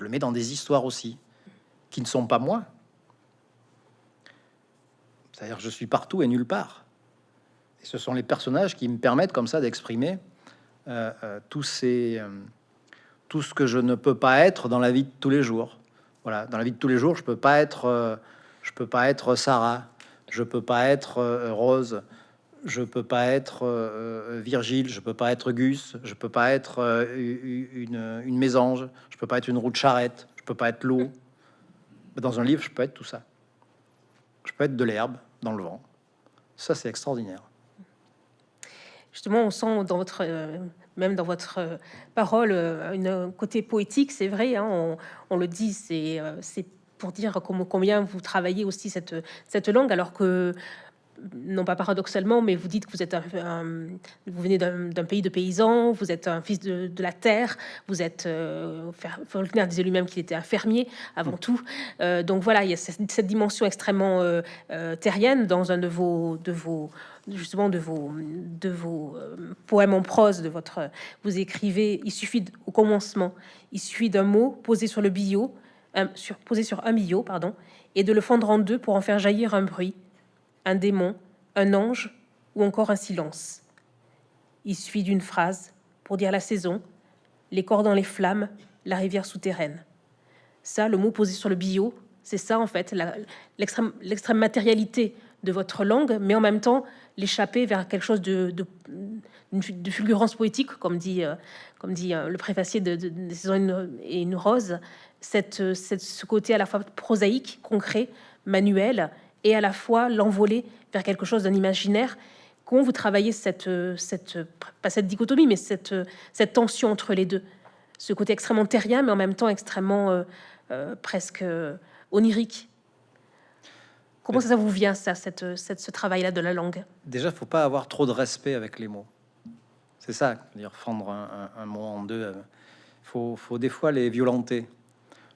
le mets dans des histoires aussi, qui ne sont pas moi. C'est-à-dire, je suis partout et nulle part. Et ce sont les personnages qui me permettent comme ça d'exprimer euh, euh, euh, tout ce que je ne peux pas être dans la vie de tous les jours. Voilà, dans la vie de tous les jours, je peux pas être, je peux pas être Sarah, je peux pas être Rose, je peux pas être Virgile, je peux pas être Gus, je peux pas être une, une mésange, je peux pas être une roue de charrette, je peux pas être l'eau. Dans un livre, je peux être tout ça. Je peux être de l'herbe dans le vent. Ça, c'est extraordinaire. Justement, on sent dans votre, euh, même dans votre euh, parole, euh, un côté poétique, c'est vrai, hein, on, le dit, c'est pour dire combien vous travaillez aussi cette, cette langue, alors que non pas paradoxalement, mais vous dites que vous êtes un, vous venez d'un pays de paysans, vous êtes un fils de, la terre, vous êtes euh, Faulkner disait lui-même qu'il était un fermier avant tout. Euh, donc voilà, il y a cette, dimension extrêmement euh, euh, terrienne dans un de vos de vos justement de vos de vos poèmes en prose de votre vous écrivez il suffit au commencement il suffit d'un mot posé sur le billot sur posé sur un billot pardon et de le fendre en deux pour en faire jaillir un bruit un démon, un ange ou encore un silence. Il suffit d'une phrase pour dire la saison, les corps dans les flammes, la rivière souterraine. Ça, le mot posé sur le bio, c'est ça en fait, l'extrême matérialité de votre langue, mais en même temps l'échapper vers quelque chose de, de, fulgurance poétique, comme dit, euh, comme dit euh, le préfacier de, de, et une rose, cette, cette, ce côté à la fois prosaïque, concret, manuel, et à la fois l'envoler vers quelque chose d'un imaginaire. Comment vous travaillez cette, cette, pas cette dichotomie, mais cette, cette tension entre les deux Ce côté extrêmement terrien, mais en même temps extrêmement euh, euh, presque euh, onirique. Comment ça, vous vient, ça, cette, cette ce travail-là de la langue? Déjà, il faut pas avoir trop de respect avec les mots. C'est ça, dire fendre un, un, mot en deux. Il faut, faut des fois les violenter.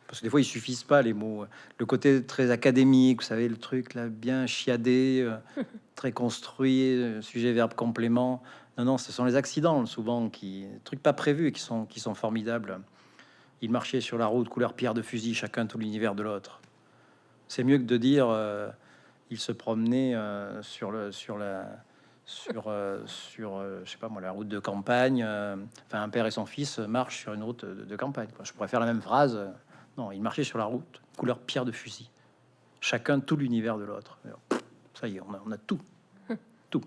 Parce que des fois, ils suffisent pas les mots. Le côté très académique, vous savez, le truc là, bien chiadé, euh, <laughs> très construit, euh, sujet, verbe, complément. Non, non, ce sont les accidents souvent qui, trucs pas prévus, qui sont, qui sont formidables. Ils marchaient sur la route, couleur pierre de fusil, chacun tout l'univers de l'autre. C'est mieux que de dire, euh, ils se promenaient sur le, sur la, sur, sur, je sais pas moi, la route de campagne. enfin, un père et son fils marchent sur une route de, de campagne. Je pourrais faire la même phrase. Non, il marchait sur la route, couleur pierre de fusil. Chacun tout l'univers de l'autre. Ça y est, on a, tout. <laughs> tout.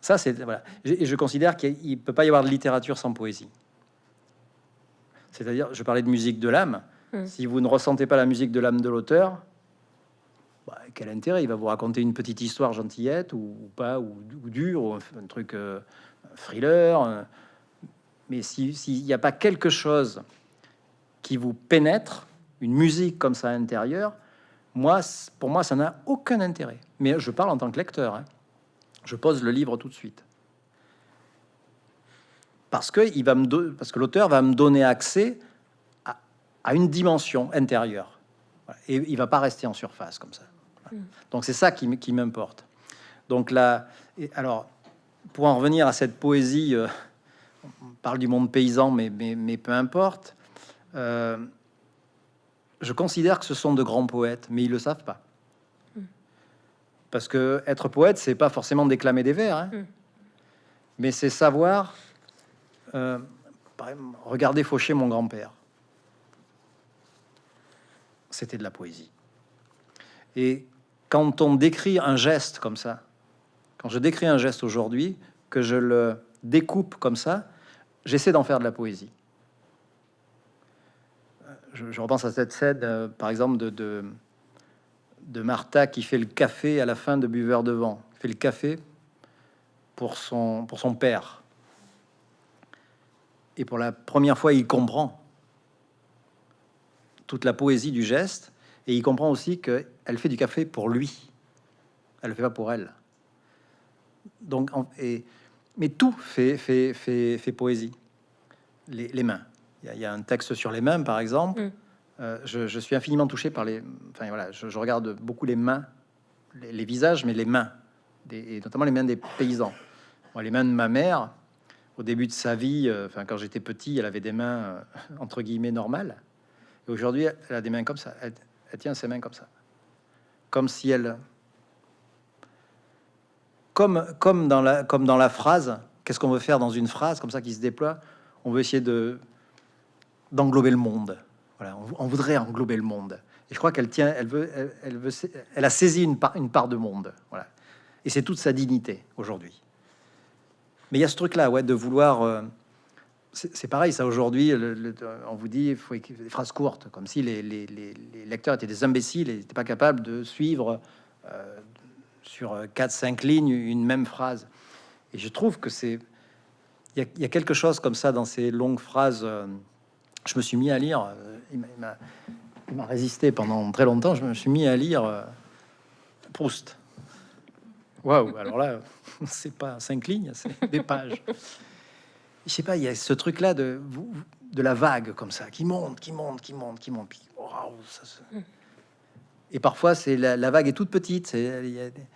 Ça, c'est... Voilà. Et je considère qu'il peut pas y avoir de littérature sans poésie. C'est-à-dire, je parlais de musique de l'âme. Hmm. Si vous ne ressentez pas la musique de l'âme de l'auteur, bah, quel intérêt? Il va vous raconter une petite histoire gentillette ou, pas, ou, dur, ou un, truc euh, thriller. mais s'il n'y a pas quelque chose qui vous pénètre, une musique comme ça à moi, pour moi, ça n'a aucun intérêt. Mais je parle en tant que lecteur. Hein. Je pose le livre tout de suite. Parce parce que l'auteur va me donner accès à, une dimension intérieure. Et il va pas rester en surface comme ça. Hmm. Donc c'est ça qui, qui m'importe. Donc là, et alors, pour en revenir à cette poésie, euh, on parle du monde paysan, mais, mais, mais peu importe. Euh, je considère que ce sont de grands poètes, mais ils le savent pas. Parce que être poète, c'est pas forcément déclamer des vers, hein. mais c'est savoir. Euh, regarder Faucher, mon grand-père. C'était de la poésie. Et quand on décrit un geste comme ça, quand je décris un geste aujourd'hui, que je le découpe comme ça, j'essaie d'en faire de la poésie. Je, repense à cette scène, euh, par exemple, de, de, Martha qui fait le café à la fin de Buveur de vent. Fait le café pour son, pour son père. Et pour la première fois, il comprend toute la poésie du geste, et il comprend aussi qu'elle fait du café pour lui. Elle le fait pas pour elle. Donc, et, mais tout fait, fait, fait, fait poésie. Les, les mains. Il y, a, il y a un texte sur les mains, par exemple. Mm. Euh, je, je suis infiniment touché par les. Enfin voilà, je, je regarde beaucoup les mains, les, les visages, mais les mains, des- et notamment les mains des paysans. Les mains de ma mère, au début de sa vie, euh, enfin quand j'étais petit, elle avait des mains euh, entre guillemets normales. Et aujourd'hui, elle a des mains comme ça. Elle, tient ses mains comme ça, comme si elle, comme comme dans la comme dans la phrase. Qu'est-ce qu'on veut faire dans une phrase comme ça qui se déploie? On veut essayer de d'englober le monde. Voilà, on, voudrait englober le monde. Et je crois qu'elle tient, elle veut, elle veut, elle a saisi une part, une part de monde. Voilà. Et c'est toute sa dignité aujourd'hui. Mais il y a ce truc-là, ouais, de vouloir. euh, c'est pareil, ça aujourd'hui. on vous dit, il faut écrire des phrases courtes, comme si les, les- les- les lecteurs étaient des imbéciles et n'étaient pas capables de suivre euh, sur 4-5 lignes une même phrase. Et je trouve que c'est. Il y, a- il y a quelque chose comme ça dans ces longues phrases. euh, je me suis mis à lire. euh, il m'a résisté pendant très longtemps. Je me suis mis à lire euh, Proust. Waouh, alors là, <laughs> c'est pas cinq lignes, c'est des pages. Je sais pas, il y a ce truc-là de, de la vague comme ça, qui monte, qui monte, qui monte, qui monte. ça se- Et parfois, c'est la, la vague est toute petite. Il y a, des-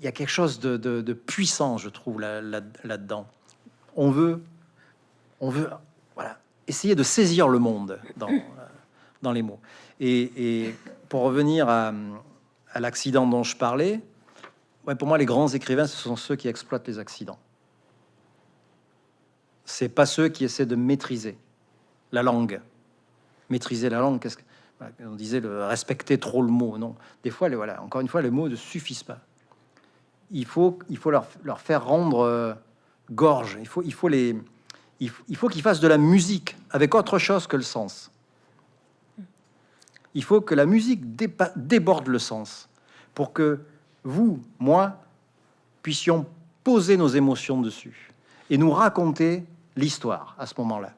il y a quelque chose de, de- de puissant, je trouve, là- là- là-dedans. on veut, on veut, voilà, essayer de saisir le monde dans, euh, dans les mots. Et, et pour revenir à, à l'accident dont je parlais, ouais, pour moi, les grands écrivains, ce sont ceux qui exploitent les accidents. C'est pas ceux qui essaient de maîtriser la langue. Maîtriser la langue, qu'est-ce que voilà, on disait le respecter trop le mot, non. Des fois, les, voilà, encore une fois, les mots ne suffisent pas. Il faut, il faut leur, leur faire rendre euh, gorge. Il faut, il faut les, il faut, il faut qu'ils fassent de la musique avec autre chose que le sens. Il faut que la musique déborde le sens pour que vous, moi, puissions poser nos émotions dessus et nous raconter l'histoire à ce moment-là.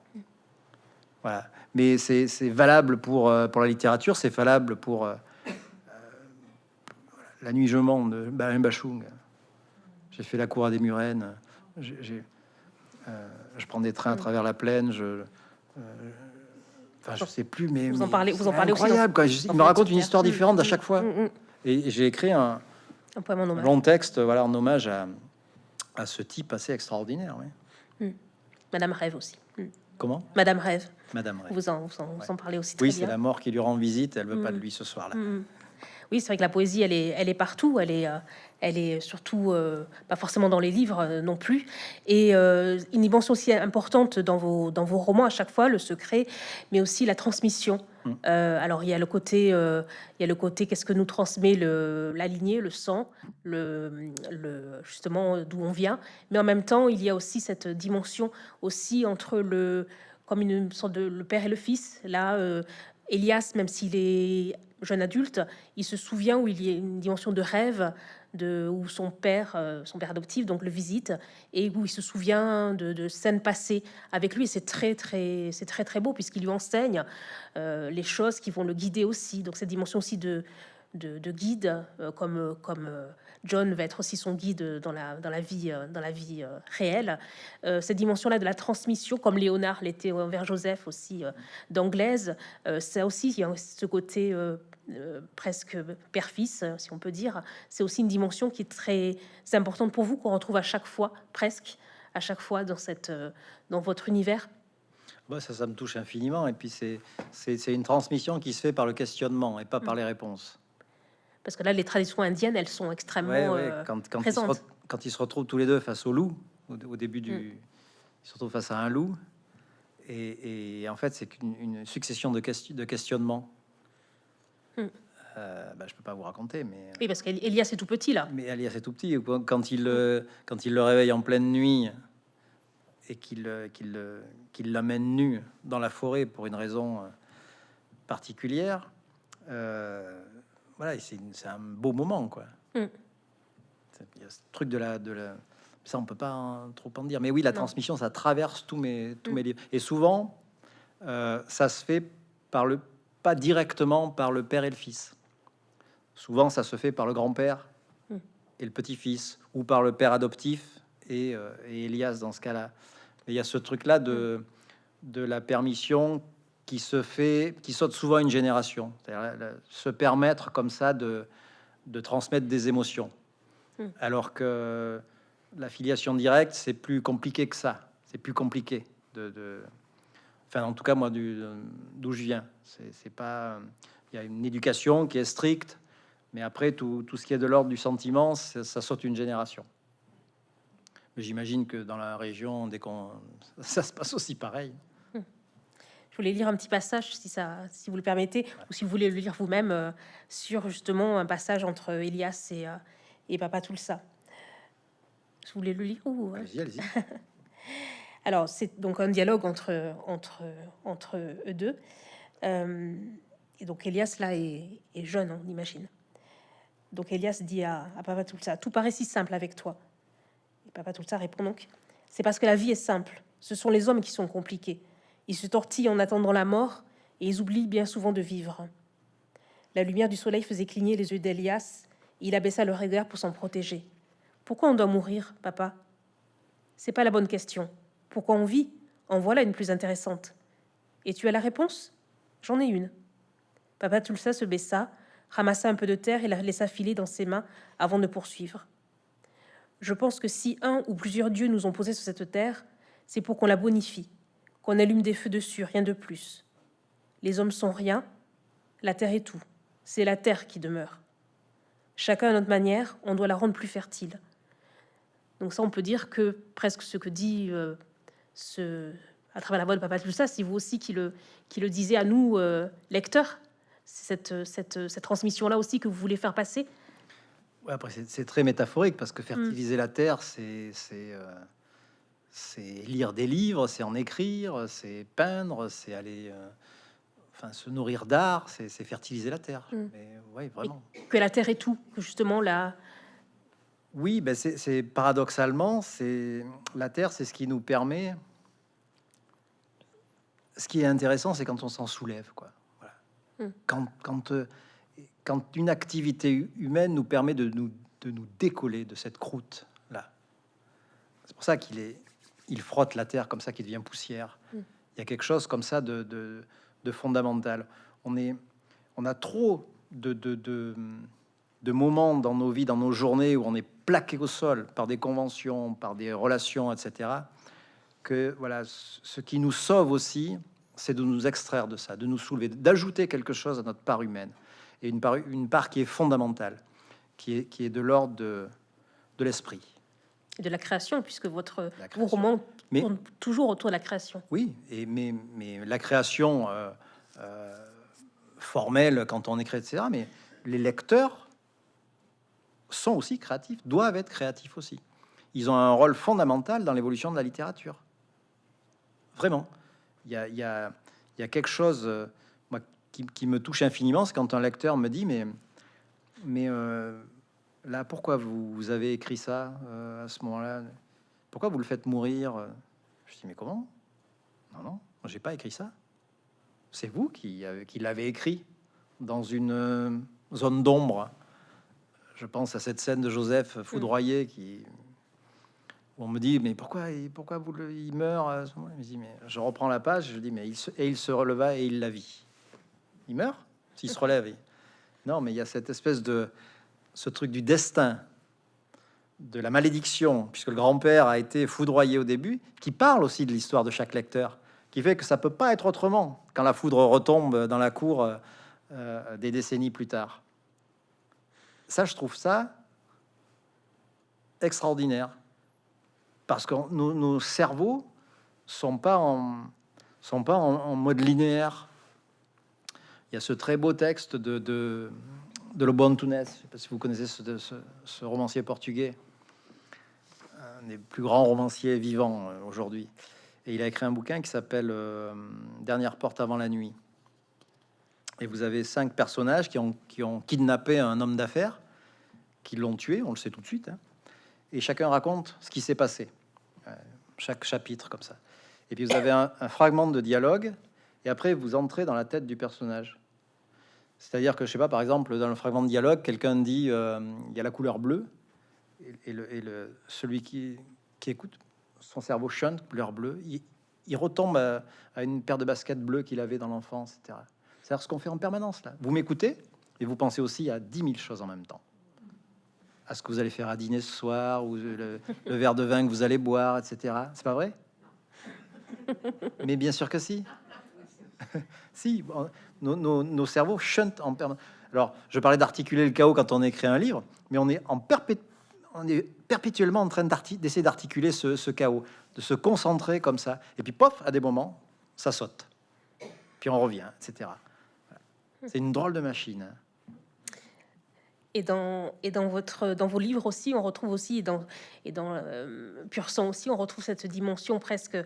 Voilà. Mais c'est valable pour, euh, pour la littérature, c'est valable pour euh, euh, La nuit je mens de Bachung. J'ai fait la cour à des Murennes. Euh, je prends des trains à travers la plaine. Je, euh, enfin, je sais plus, mais Vous en parlez- vous en parlez aussi dans- incroyable, quoi. dans Il me raconte une histoire Mm, différente à mm, chaque fois. mm, mm. Et j'ai écrit un, Un long texte, voilà, en hommage à, à ce type assez extraordinaire. oui. Madame Rêve aussi. Mm. Comment, Madame Rêve, Madame Ray. vous en, vous en, vous en parlez aussi très Oui, c'est la mort qui lui rend visite. Elle veut pas de Mm. lui ce soir-là. Oui, c'est vrai que la poésie, elle est, elle est partout. Elle est, euh, elle est surtout euh, pas forcément dans les livres euh, non plus. Et euh, une dimension aussi importante dans vos, dans vos romans à chaque fois, le secret, mais aussi la transmission. Mm. Alors il y a le côté, il y a le côté qu'est-ce que nous transmet le, la lignée, le sang, le, le justement d'où on vient. Mais en même temps, il y a aussi cette dimension aussi entre le comme une sorte de le père et le fils. Là, euh, Elias, même s'il est jeune adulte, il se souvient où il y a une dimension de rêve, de où son père, euh, son père adoptif, donc le visite, et où il se souvient de, scènes passées avec lui. C'est très très, c'est très très beau puisqu'il lui enseigne euh, les choses qui vont le guider aussi. Donc cette dimension aussi de de, de guide, euh, comme comme euh, John va être aussi son guide dans la dans la vie euh, dans la vie euh, réelle. Euh, cette dimension-là de la transmission, comme Léonard l'était envers Joseph aussi euh, d'anglaise, euh, ça aussi il y a ce côté euh, euh, presque père-fils, euh, si on peut dire. C'est aussi une dimension qui est très importante pour vous qu'on retrouve à chaque fois, presque à chaque fois dans cette euh, dans votre univers? Bah, ça, ça me touche infiniment. Et puis, c'est une transmission qui se fait par le questionnement et pas par les réponses. Parce que là, les traditions indiennes, elles sont extrêmement Ouais, ouais, euh, quand, quand, ils se présentes. quand ils se retrouvent tous les deux face au loup, au, au début du. Mm. Ils se retrouvent face à un loup. Et, et en fait, c'est qu'une une succession de, question- de questionnements. Mm. Euh, euh, bah, je peux pas vous raconter, mais Oui, parce qu'Elias est tout petit là. mais Elias est tout petit. Quand il euh, quand il le réveille en pleine nuit et qu'il euh, qu'il euh, qu'il l'amène nu dans la forêt pour une raison euh, particulière, euh, voilà, c'est un beau moment, quoi. Mm. Il y a ce truc de la de la ça, on peut pas en- trop en dire. Mais oui, la Non. transmission, ça traverse tous mes tous Mm. mes livres. Et souvent, euh, ça se fait par le pas directement par le père et le fils. Souvent, ça se fait par le grand-père Mm. et le petit-fils, ou par le père adoptif et, euh, et Elias dans ce cas-là. Il y a ce truc-là de, de la permission qui se fait, qui saute souvent une génération. La- se permettre comme ça de, de transmettre des émotions. Mm. Alors que la filiation directe, c'est plus compliqué que ça. C'est plus compliqué de, de- Enfin, en tout cas, moi, du- d'où je viens, c'est pas. Il y a une éducation qui est stricte, mais après, tout, tout ce qui est de l'ordre du sentiment, ça, ça saute une génération. J'imagine que dans la région, dès qu'on, <laughs> ça se passe aussi pareil. Je voulais lire un petit passage, si, ça, si vous le permettez, ou si vous voulez le lire vous-même, euh, sur justement un passage entre Elias et, euh, et Papa Tulsa. Vous voulez le lire ou, euh, allez-y. <laughs> Alors, c'est donc un dialogue entre, entre, entre eux deux. Euh, et donc, Elias, là, est, est jeune, on imagine. Donc, Elias dit à, à Papa Tulsa Tout paraît si simple avec toi. Et Papa Tulsa répond donc C'est parce que la vie est simple. Ce sont les hommes qui sont compliqués. Ils se tortillent en attendant la mort et ils oublient bien souvent de vivre. La lumière du soleil faisait cligner les yeux d'Elias. Il abaissa le regard pour s'en protéger. Pourquoi on doit mourir, papa? C'est pas la bonne question. Pourquoi on vit? En voilà une plus intéressante. Et tu as la réponse? J'en ai une. Papa Tulsa se baissa, ramassa un peu de terre et la laissa filer dans ses mains avant de poursuivre. Je pense que si un ou plusieurs dieux nous ont posés sur cette terre, c'est pour qu'on la bonifie, qu'on allume des feux dessus, rien de plus. Les hommes sont rien, la terre est tout. C'est la terre qui demeure. Chacun à notre manière, on doit la rendre plus fertile. Donc ça, on peut dire que presque ce que dit euh, ce, à travers la voix de Papa Tulsa, c'est vous aussi qui le, qui le disiez à nous, euh, lecteurs. C'est cette, cette, cette transmission-là aussi que vous voulez faire passer? Ouais, après, c'est très métaphorique parce que fertiliser la terre, c'est c'est euh, c'est lire des livres, c'est en écrire, c'est peindre, c'est aller, euh, enfin, se nourrir d'art, c'est fertiliser la terre. Mm. Mais ouais, vraiment. Que la terre est tout, que justement là, Oui, ben c'est paradoxalement, c'est la terre, c'est ce qui nous permet. Ce qui est intéressant, c'est quand on s'en soulève, quoi. Voilà. Mm. Quand, quand, euh, quand une activité hu- humaine nous permet de nous, de nous décoller de cette croûte là. C'est pour ça qu'il est, il frotte la terre comme ça, qu'il devient poussière. Mm. Il y a quelque chose comme ça de, de, de fondamental. On est, on a trop de, moments dans nos vies, dans nos journées où on est plaqué au sol par des conventions, par des relations, etc. Que voilà, ce qui nous sauve aussi, c'est de nous extraire de ça, de nous soulever, d'ajouter quelque chose à notre part humaine et une part, une part qui est fondamentale, qui est, qui est de l'ordre de l'esprit. De la création, puisque votre création. Mais- tournent toujours autour de la création. Oui, et mais, mais la création euh, euh, formelle quand on écrit, etc. Mais les lecteurs sont aussi créatifs, doivent être créatifs aussi. Ils ont un rôle fondamental dans l'évolution de la littérature. Vraiment. Il y a, il y a- il y a quelque chose euh, moi, qui, qui me touche infiniment, c'est quand un lecteur me dit, mais, mais là, pourquoi vous, avez écrit ça euh, à ce moment-là? Pourquoi vous le faites mourir? Je dis, mais comment? Non, non, j'ai pas écrit ça. C'est vous qui, avez- qui l'avez écrit dans une euh, zone d'ombre. Je pense à cette scène de Joseph foudroyé qui. on me dit, mais pourquoi, il- pourquoi il meurt à ce moment-là? Je reprends la page, je dis, mais il se, et il se releva et il la vit. Il meurt? S'il se relève Non, mais il y a cette espèce de. Ce truc du destin, de la malédiction, puisque le grand-père a été foudroyé au début, qui parle aussi de l'histoire de chaque lecteur, qui fait que ça peut pas être autrement quand la foudre retombe dans la cour euh, euh, des décennies plus tard. Ça, je trouve ça extraordinaire, parce que nos, cerveaux sont pas en sont pas en, mode linéaire. il y a ce très beau texte de, de Lobo Antunes, si vous connaissez ce, romancier portugais, un des plus grands romanciers vivants euh, aujourd'hui. Et il a écrit un bouquin qui s'appelle euh, Dernière porte avant la nuit. Et vous avez cinq personnages qui ont, kidnappé un homme d'affaires, qui l'ont tué, on le sait tout de suite. Hein. et chacun raconte ce qui s'est passé. Euh, chaque chapitre comme ça. Et puis vous avez un fragment de dialogue, et après vous entrez dans la tête du personnage. C'est-à-dire que, je sais pas, par exemple, dans le fragment de dialogue, quelqu'un dit euh, il y a la couleur bleue, et, celui qui, écoute, son cerveau chante, couleur bleue, il, retombe à, une paire de baskets bleues qu'il avait dans l'enfance, etc. C'est-à-dire ce qu'on fait en permanence là. Vous m'écoutez et vous pensez aussi à 10 000 choses en même temps. À ce que vous allez faire à dîner ce soir, ou le verre de vin que vous allez boire, etc. C'est pas vrai? Mais bien sûr que si. <laughs> si, nos, cerveaux chantent en permanence. Alors, je parlais d'articuler le chaos quand on écrit un livre, mais on est, en perpétuellement en train d'essayer d'articuler ce, chaos, de se concentrer comme ça. Et puis, pof, à des moments, ça saute. Puis on revient, etc. C'est une drôle de machine. Et dans, et dans, vos livres aussi, on retrouve aussi, et dans, et euh, Pur Sang aussi, on retrouve cette dimension presque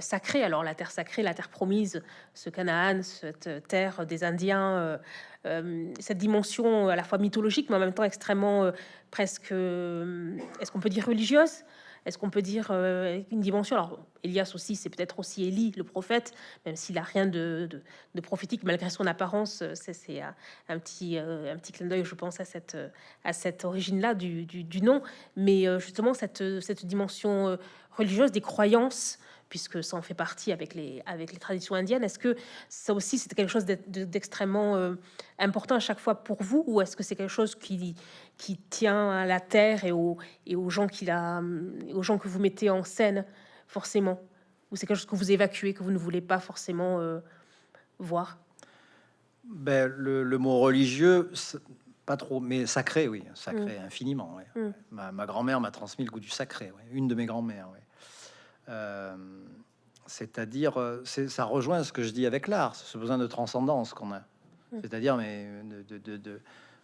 sacrée. Alors la terre sacrée, la terre promise, ce Canaan, cette terre des Indiens, euh, euh, cette dimension à la fois mythologique, mais en même temps extrêmement presque, est-ce qu'on peut dire religieuse? Est-ce qu'on peut dire une dimension? Alors, Elias aussi, c'est peut-être aussi Élie, le prophète, même s'il a rien de, prophétique malgré son apparence. C'est un, un, petit, un petit clin d'œil, je pense, à cette, à cette origine-là du, du, du, nom. Mais justement, cette, cette dimension religieuse des croyances puisque ça en fait partie avec les, avec les traditions indiennes. Est-ce que ça aussi, c'est quelque chose d'extrêmement euh, important à chaque fois pour vous, ou est-ce que c'est quelque chose qui, qui tient à la terre et aux, et aux, gens qui la, aux gens que vous mettez en scène, forcément? Ou c'est quelque chose que vous évacuez, que vous ne voulez pas forcément euh, voir? Ben, le, le, mot religieux, pas trop, mais sacré, oui, sacré mm. infiniment. Ouais. Mm. Ma, ma grand-mère m'a transmis le goût du sacré, ouais. une de mes grand-mères. Ouais. Euh, c'est-à-dire, euh, ça rejoint ce que je dis avec l'art, ce besoin de transcendance qu'on a. Mm. C'est-à-dire, mais de, de, de,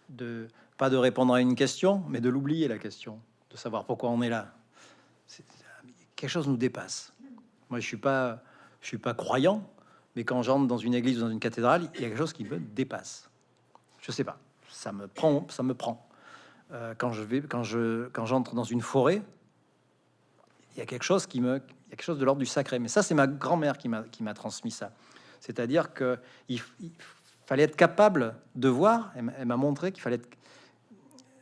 de, pas de répondre à une question, mais de l'oublier la question, de savoir pourquoi on est là. quelque chose nous dépasse. Moi, je suis pas, je suis pas croyant, mais quand j'entre dans une église ou dans une cathédrale, il y a quelque chose qui me dépasse. Je sais pas, ça me prend, ça me prend. Euh, quand je vais, quand je, quand j'entre dans une forêt, il y a quelque chose qui me, il y a quelque chose de l'ordre du sacré. Mais ça, c'est ma grand-mère qui m'a qui m'a transmis ça. C'est-à-dire que il, fallait être capable de voir. Elle m'a montré qu'il fallait. Être,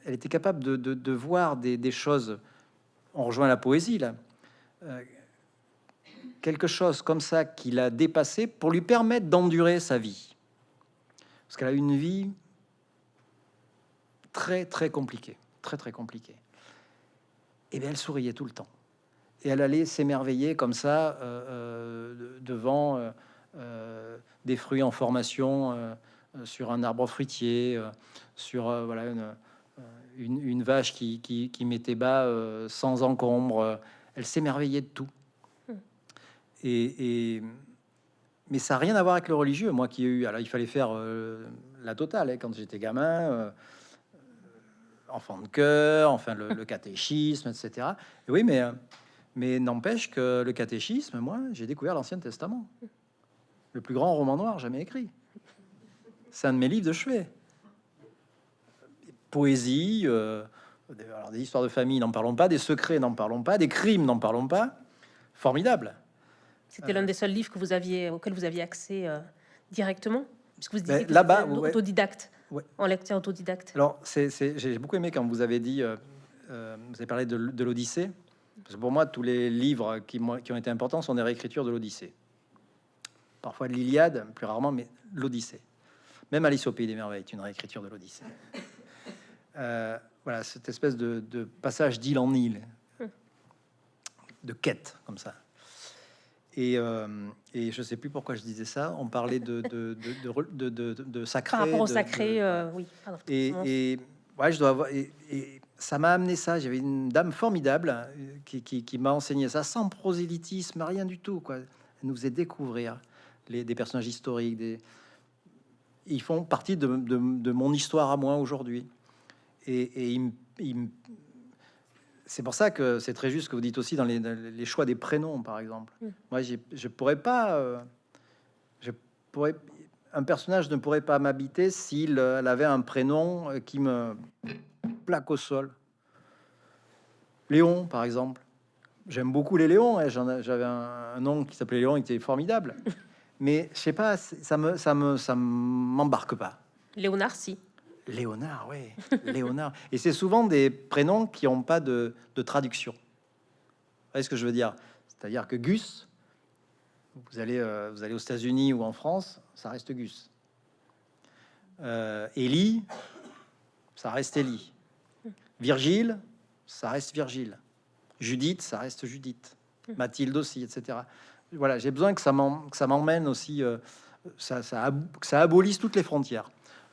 elle était capable de, de, voir des, choses. On rejoint la poésie là. Euh, quelque chose comme ça qui l'a dépassé pour lui permettre d'endurer sa vie. Parce qu'elle a une vie très très compliquée, très très compliquée. Et bien elle souriait tout le temps et elle allait s'émerveiller comme ça euh, euh, devant euh, euh, des fruits en formation euh, sur un arbre fruitier, sur voilà une, une, une, vache qui, qui, qui mettait bas sans encombre. Elle s'émerveillait de tout. Hmm. Et, et, mais ça n'a rien à voir avec le religieux. Moi qui ai eu, alors il fallait faire la totale hein, quand j'étais gamin enfant de cœur, enfin le, le <laughs> catéchisme, etc. Et oui, mais mais n'empêche que le catéchisme, moi, j'ai découvert l'Ancien Testament. Le plus grand roman noir jamais écrit. C'est un de mes livres de chevet. Poésie, euh, alors des histoires de famille, n'en parlons pas, des secrets, n'en parlons pas, des crimes, n'en parlons pas. Formidable. C'était l'un des seuls livres que vous aviez, auquel vous aviez accès euh, directement Parce que vous disiez là-bas, ouais. autodidacte, ouais. en lecteur autodidacte. Alors, j'ai beaucoup aimé quand vous avez dit, euh, euh, vous avez parlé de, de l'Odyssée. Parce que pour moi, tous les livres qui, qui ont été importants sont des réécritures de l'Odyssée. Parfois l'Iliade, plus rarement, mais l'Odyssée. Même Alice au Pays des Merveilles est une réécriture de l'Odyssée. Euh, voilà, cette espèce de, de passage d'île en île, de quête, comme ça. Et, euh, et, je sais plus pourquoi je disais ça. On parlait de, de, de, de, de sacré. Par rapport au sacré, euh, oui. Pardon, et, et ouais, je dois avoir. Et, et, ça m'a amené ça. J'avais une dame formidable euh, qui, qui, qui m'a enseigné ça sans prosélytisme, rien du tout. Quoi. Elle nous faisait découvrir les, des personnages historiques. Des... ils font partie de, de, de mon histoire à moi aujourd'hui. Et, me- c'est pour ça que c'est très juste ce que vous dites aussi dans les, dans les choix des prénoms, par exemple. Mm. Moi, je pourrais pas, euh, je pourrais, un personnage ne pourrait pas m'habiter s'il euh, avait un prénom qui me plaque au sol. Léon, par exemple. J'aime beaucoup les Léons. hein, J'avais un, un nom qui s'appelait Léon, il était formidable. <laughs> Mais je sais pas, ça me, ça me, ça m'embarque pas. Léonard, si. Léonard, oui, <laughs> Léonard. Et c'est souvent des prénoms qui n'ont pas de, de traduction. Vous voyez ce que je veux dire? C'est-à-dire que Gus, vous allez, euh, vous allez aux États-Unis ou en France, ça reste Gus. Euh, ça reste Élie. Virgile, ça reste Virgile. Judith, ça reste Judith. Mathilde aussi, etc. Voilà, j'ai besoin que ça m'emmène aussi, euh, ça, ça, ab- que ça abolisse toutes les frontières.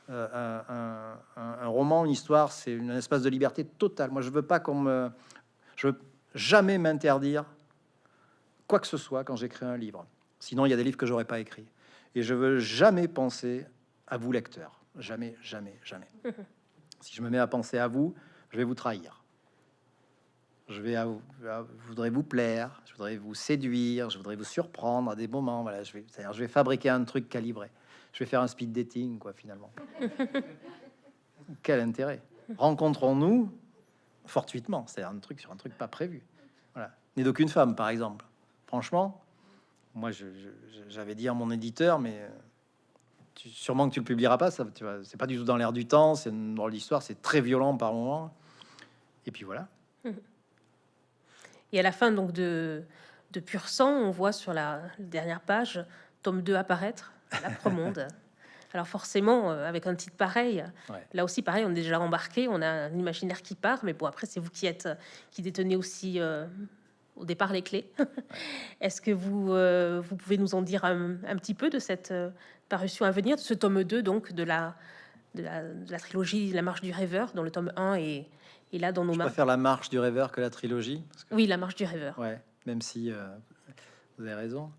Euh, un, un- un- un roman, une histoire, c'est une espace de liberté totale. Moi, je veux pas qu'on me, je veux jamais m'interdire quoi que ce soit quand j'écris un livre. Sinon, il y a des livres que j'aurais pas écrits. Et je veux jamais penser à vous, lecteurs. Jamais, jamais, jamais. <laughs> si je me mets à penser à vous, je vais vous trahir. Je vais, à vous- je voudrais vous plaire, je voudrais vous séduire, je voudrais vous surprendre à des moments. Voilà, je vais, je vais fabriquer un truc calibré. Je vais faire un speed dating, quoi, finalement. <laughs> Quel intérêt Rencontrons-nous fortuitement, c'est un truc sur un truc pas prévu. Voilà, né d'aucune femme, par exemple. Franchement, moi, j'avais dit à mon éditeur, mais euh, tu- sûrement que tu le publieras pas. Ça, tu vois, c'est pas du tout dans l'air du temps. C'est une drôle d'histoire. C'est très violent par moments. Et puis voilà. Et à la fin donc de, de Pur Sang, on voit sur la dernière page, tome 2 apparaître, l'après-monde. <laughs> Alors forcément, euh, avec un titre pareil, Ouais. là aussi pareil, on est déjà embarqué, on a un imaginaire qui part, mais bon, après c'est vous qui êtes, qui détenez aussi euh, au départ les clés. <laughs> Est-ce que vous, euh, vous pouvez nous en dire un, un petit peu de cette euh, parution à venir, de ce tome 2, donc de la, de la, de la trilogie La Marche du Rêveur, dont le tome 1 est, est là dans nos Je mains préfère la marche du rêveur que la trilogie. parce que- Oui, La Marche du Rêveur. Ouais, même si euh, vous avez raison.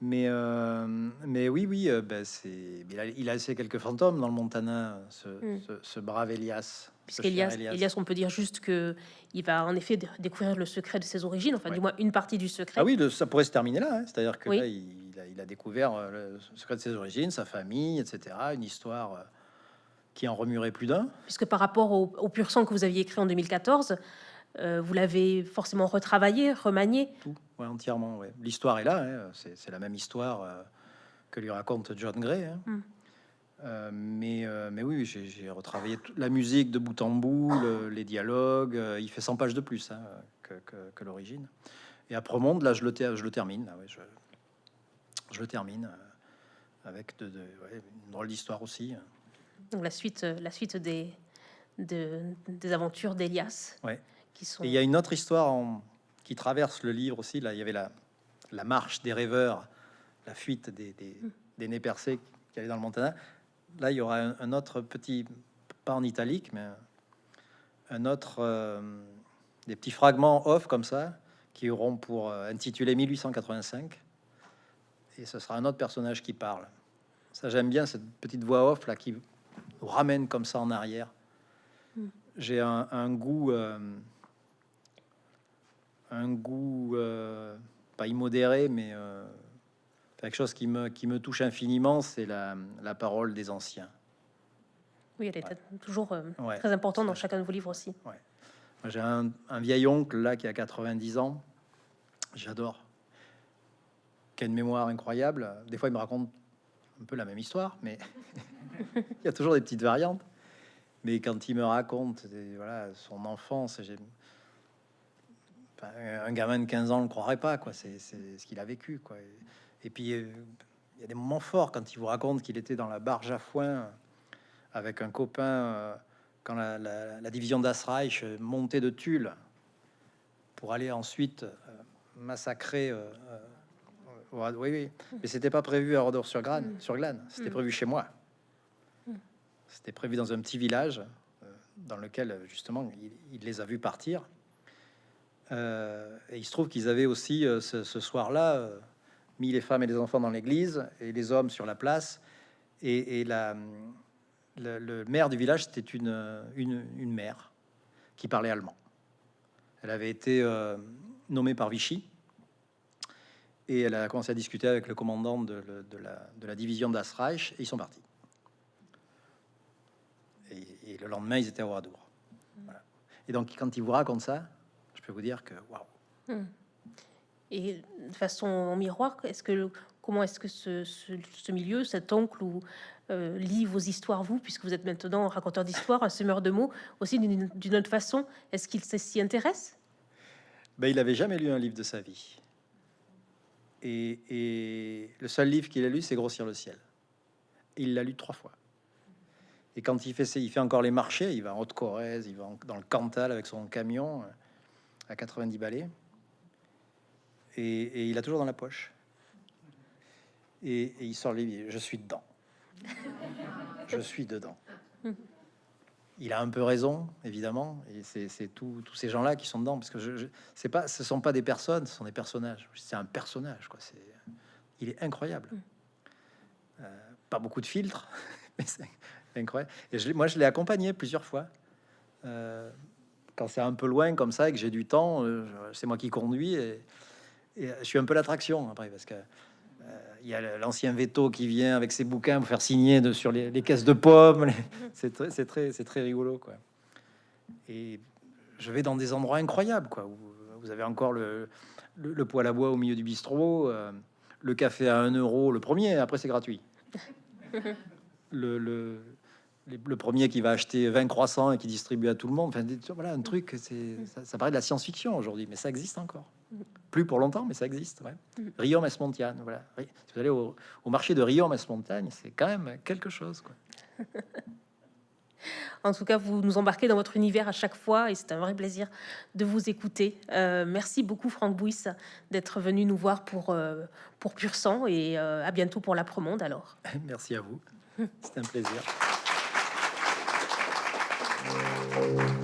Mais, euh, mais oui, oui, euh, ben, c'est, il a, il a laissé quelques fantômes dans le Montana, ce, Mm. ce, ce brave Elias. Puisqu'Elias, Elias, on peut dire juste que il va en effet dé- découvrir le secret de ses origines, enfin Ouais. du moins une partie du secret. Ah oui, de- ça pourrait se terminer là. hein. C'est-à-dire que Oui. là, il, a, il a découvert le secret de ses origines, sa famille, etc. Une histoire qui en remuerait plus d'un. Puisque par rapport au, au pur sang que vous aviez écrit en 2014, euh, vous l'avez forcément retravaillé, remanié. Tout, ouais, entièrement. ouais. L'histoire est là. hein. C'est, la même histoire euh, que lui raconte John Gray. hein. Mm. Euh, mais, mais oui, j'ai, retravaillé toute la musique de bout en bout, le- les dialogues. il fait 100 pages de plus hein, que, que- que l'origine. Et après Monde, là, je le, ter- je le termine. Là, ouais, je, je le termine avec de, de- une drôle d'histoire aussi. Donc la suite, euh, la suite des, de- des aventures d'Elias, Ouais. qui sont Et il y a une autre histoire en- qui traverse le livre aussi. Là, il y avait la, la marche des rêveurs, la fuite des, des, des nez percés qui allaient dans le Montana. Là, il y aura un, un autre petit, pas en italique, mais un, autre, euh, des petits fragments off comme ça, qui auront pour euh, intituler 1885. Et ce sera un autre personnage qui parle. Ça, j'aime bien cette petite voix off là qui nous ramène comme ça en arrière. J'ai un, un goût. euh, un goût euh, pas immodéré, mais euh, quelque chose qui me, qui me touche infiniment, c'est la, la parole des anciens. oui, elle est toujours euh, Ouais. très importante dans chacun de vos livres aussi. J'ai un, un vieil oncle là qui a 90 ans, j'adore, qui a une mémoire incroyable. Des fois, il me raconte un peu la même histoire, mais <laughs> <laughs> il y a toujours des petites variantes. Mais quand il me raconte voilà, son enfance, enfin, un gamin de 15 ans ne le croirait pas, quoi. C'est ce qu'il a vécu, quoi. Et, et puis, euh, il y a des moments forts quand il vous raconte qu'il était dans la barge à foin avec un copain euh, quand la, la- la division d'Asreich montait de Tulle pour aller ensuite euh, massacrer. oui, oui, mais c'était pas prévu à Rodor sur Glane, sur Glane. C'était prévu chez moi. C'était prévu dans un petit village euh, dans lequel justement il, les a vus partir. Euh, et il se trouve qu'ils avaient aussi euh, ce, soir-là mis les femmes et les enfants dans l'église et les hommes sur la place. Et, le, maire du village, c'était une, une, mère qui parlait allemand. Elle avait été nommée par Vichy et elle a commencé à discuter avec le commandant de la, de la division d'Asreich et ils sont partis. Et, le lendemain, ils étaient à Oradour. Voilà. Et donc, quand il vous raconte ça, je peux vous dire que waouh, Et de façon en miroir, est-ce que comment est-ce que ce, ce- ce milieu, cet oncle ou euh, lit vos histoires vous, puisque vous êtes maintenant raconteur d'histoire, un semeur de mots, aussi d'une autre façon, est-ce qu'il s'y intéresse? Ben, il avait jamais lu un livre de sa vie. Et, et le seul livre qu'il a lu, c'est Grossir le ciel. Et il l'a lu trois fois. Et quand il fait, il fait encore les marchés, il va en Haute-Corrèze, il va dans le Cantal avec son camion euh, à 90 balais. Et, il a toujours dans la poche. Et, il sort le livre, il dit, je suis dedans. je suis dedans. Il a un peu raison, évidemment, et c'est tous ces gens-là qui sont dedans, parce que je, je- pas, ce sont pas des personnes, ce sont des personnages. C'est un personnage, quoi. C'est, il est incroyable. Euh, pas beaucoup de filtres, <laughs> incroyable. Et je, moi, je l'ai accompagné plusieurs fois. Euh, quand c'est un peu loin comme ça et que j'ai du temps, euh, c'est moi qui conduis et, et je suis un peu l'attraction après parce que euh, il y a l'ancien veto qui vient avec ses bouquins pour faire signer de, sur les, les caisses de pommes. <laughs> C'est très, très, rigolo, quoi. Et je vais dans des endroits incroyables, quoi. Vous avez encore le, le, le poêle à bois au milieu du bistrot, euh, le café à 1 euro, le premier, après c'est gratuit. <laughs> le premier qui va acheter 20 croissants et qui distribue à tout le monde. Enfin, voilà, un truc, c'est, ça, ça paraît de la science-fiction aujourd'hui, mais ça existe encore. Plus pour longtemps, mais ça existe. Ouais. Montagne, voilà. Si vous allez au, au marché de Riom Montagne, c'est quand même quelque chose, quoi. En tout cas, vous nous embarquez dans votre univers à chaque fois et c'est un vrai plaisir de vous écouter. Euh, merci beaucoup, Franck Bouys, d'être venu nous voir pour, euh, pour Pur Sang et euh, à bientôt pour la Promonde alors. <laughs> Merci à vous. C'est un plaisir. Amen.